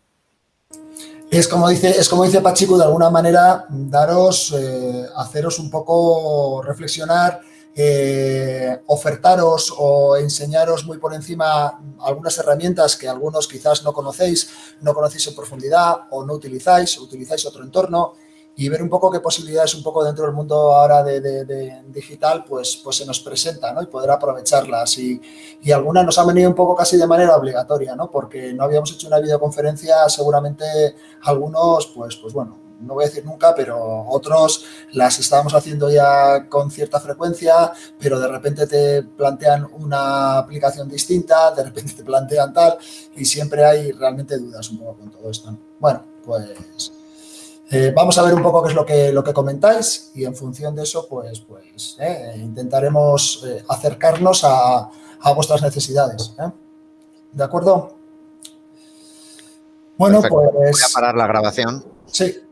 Es como dice, es como dice Pachico, de alguna manera, daros, eh, haceros un poco reflexionar, eh, ofertaros o enseñaros muy por encima algunas herramientas que algunos quizás no conocéis, no conocéis en profundidad o no utilizáis, utilizáis otro entorno y ver un poco qué posibilidades un poco dentro del mundo ahora de, digital pues, pues se nos presenta ¿no? y poder aprovecharlas y, y, algunas nos han venido un poco casi de manera obligatoria ¿no? porque no habíamos hecho una videoconferencia seguramente algunos pues, pues bueno no voy a decir nunca, pero otros las estábamos haciendo ya con cierta frecuencia, pero de repente te plantean una aplicación distinta, de repente te plantean tal, y siempre hay realmente dudas un poco con todo esto. Bueno, pues eh, vamos a ver un poco qué es lo que, lo que comentáis y en función de eso, pues, pues eh, intentaremos eh, acercarnos a, vuestras necesidades. ¿De acuerdo? Bueno, pues... Voy a parar la grabación. Sí.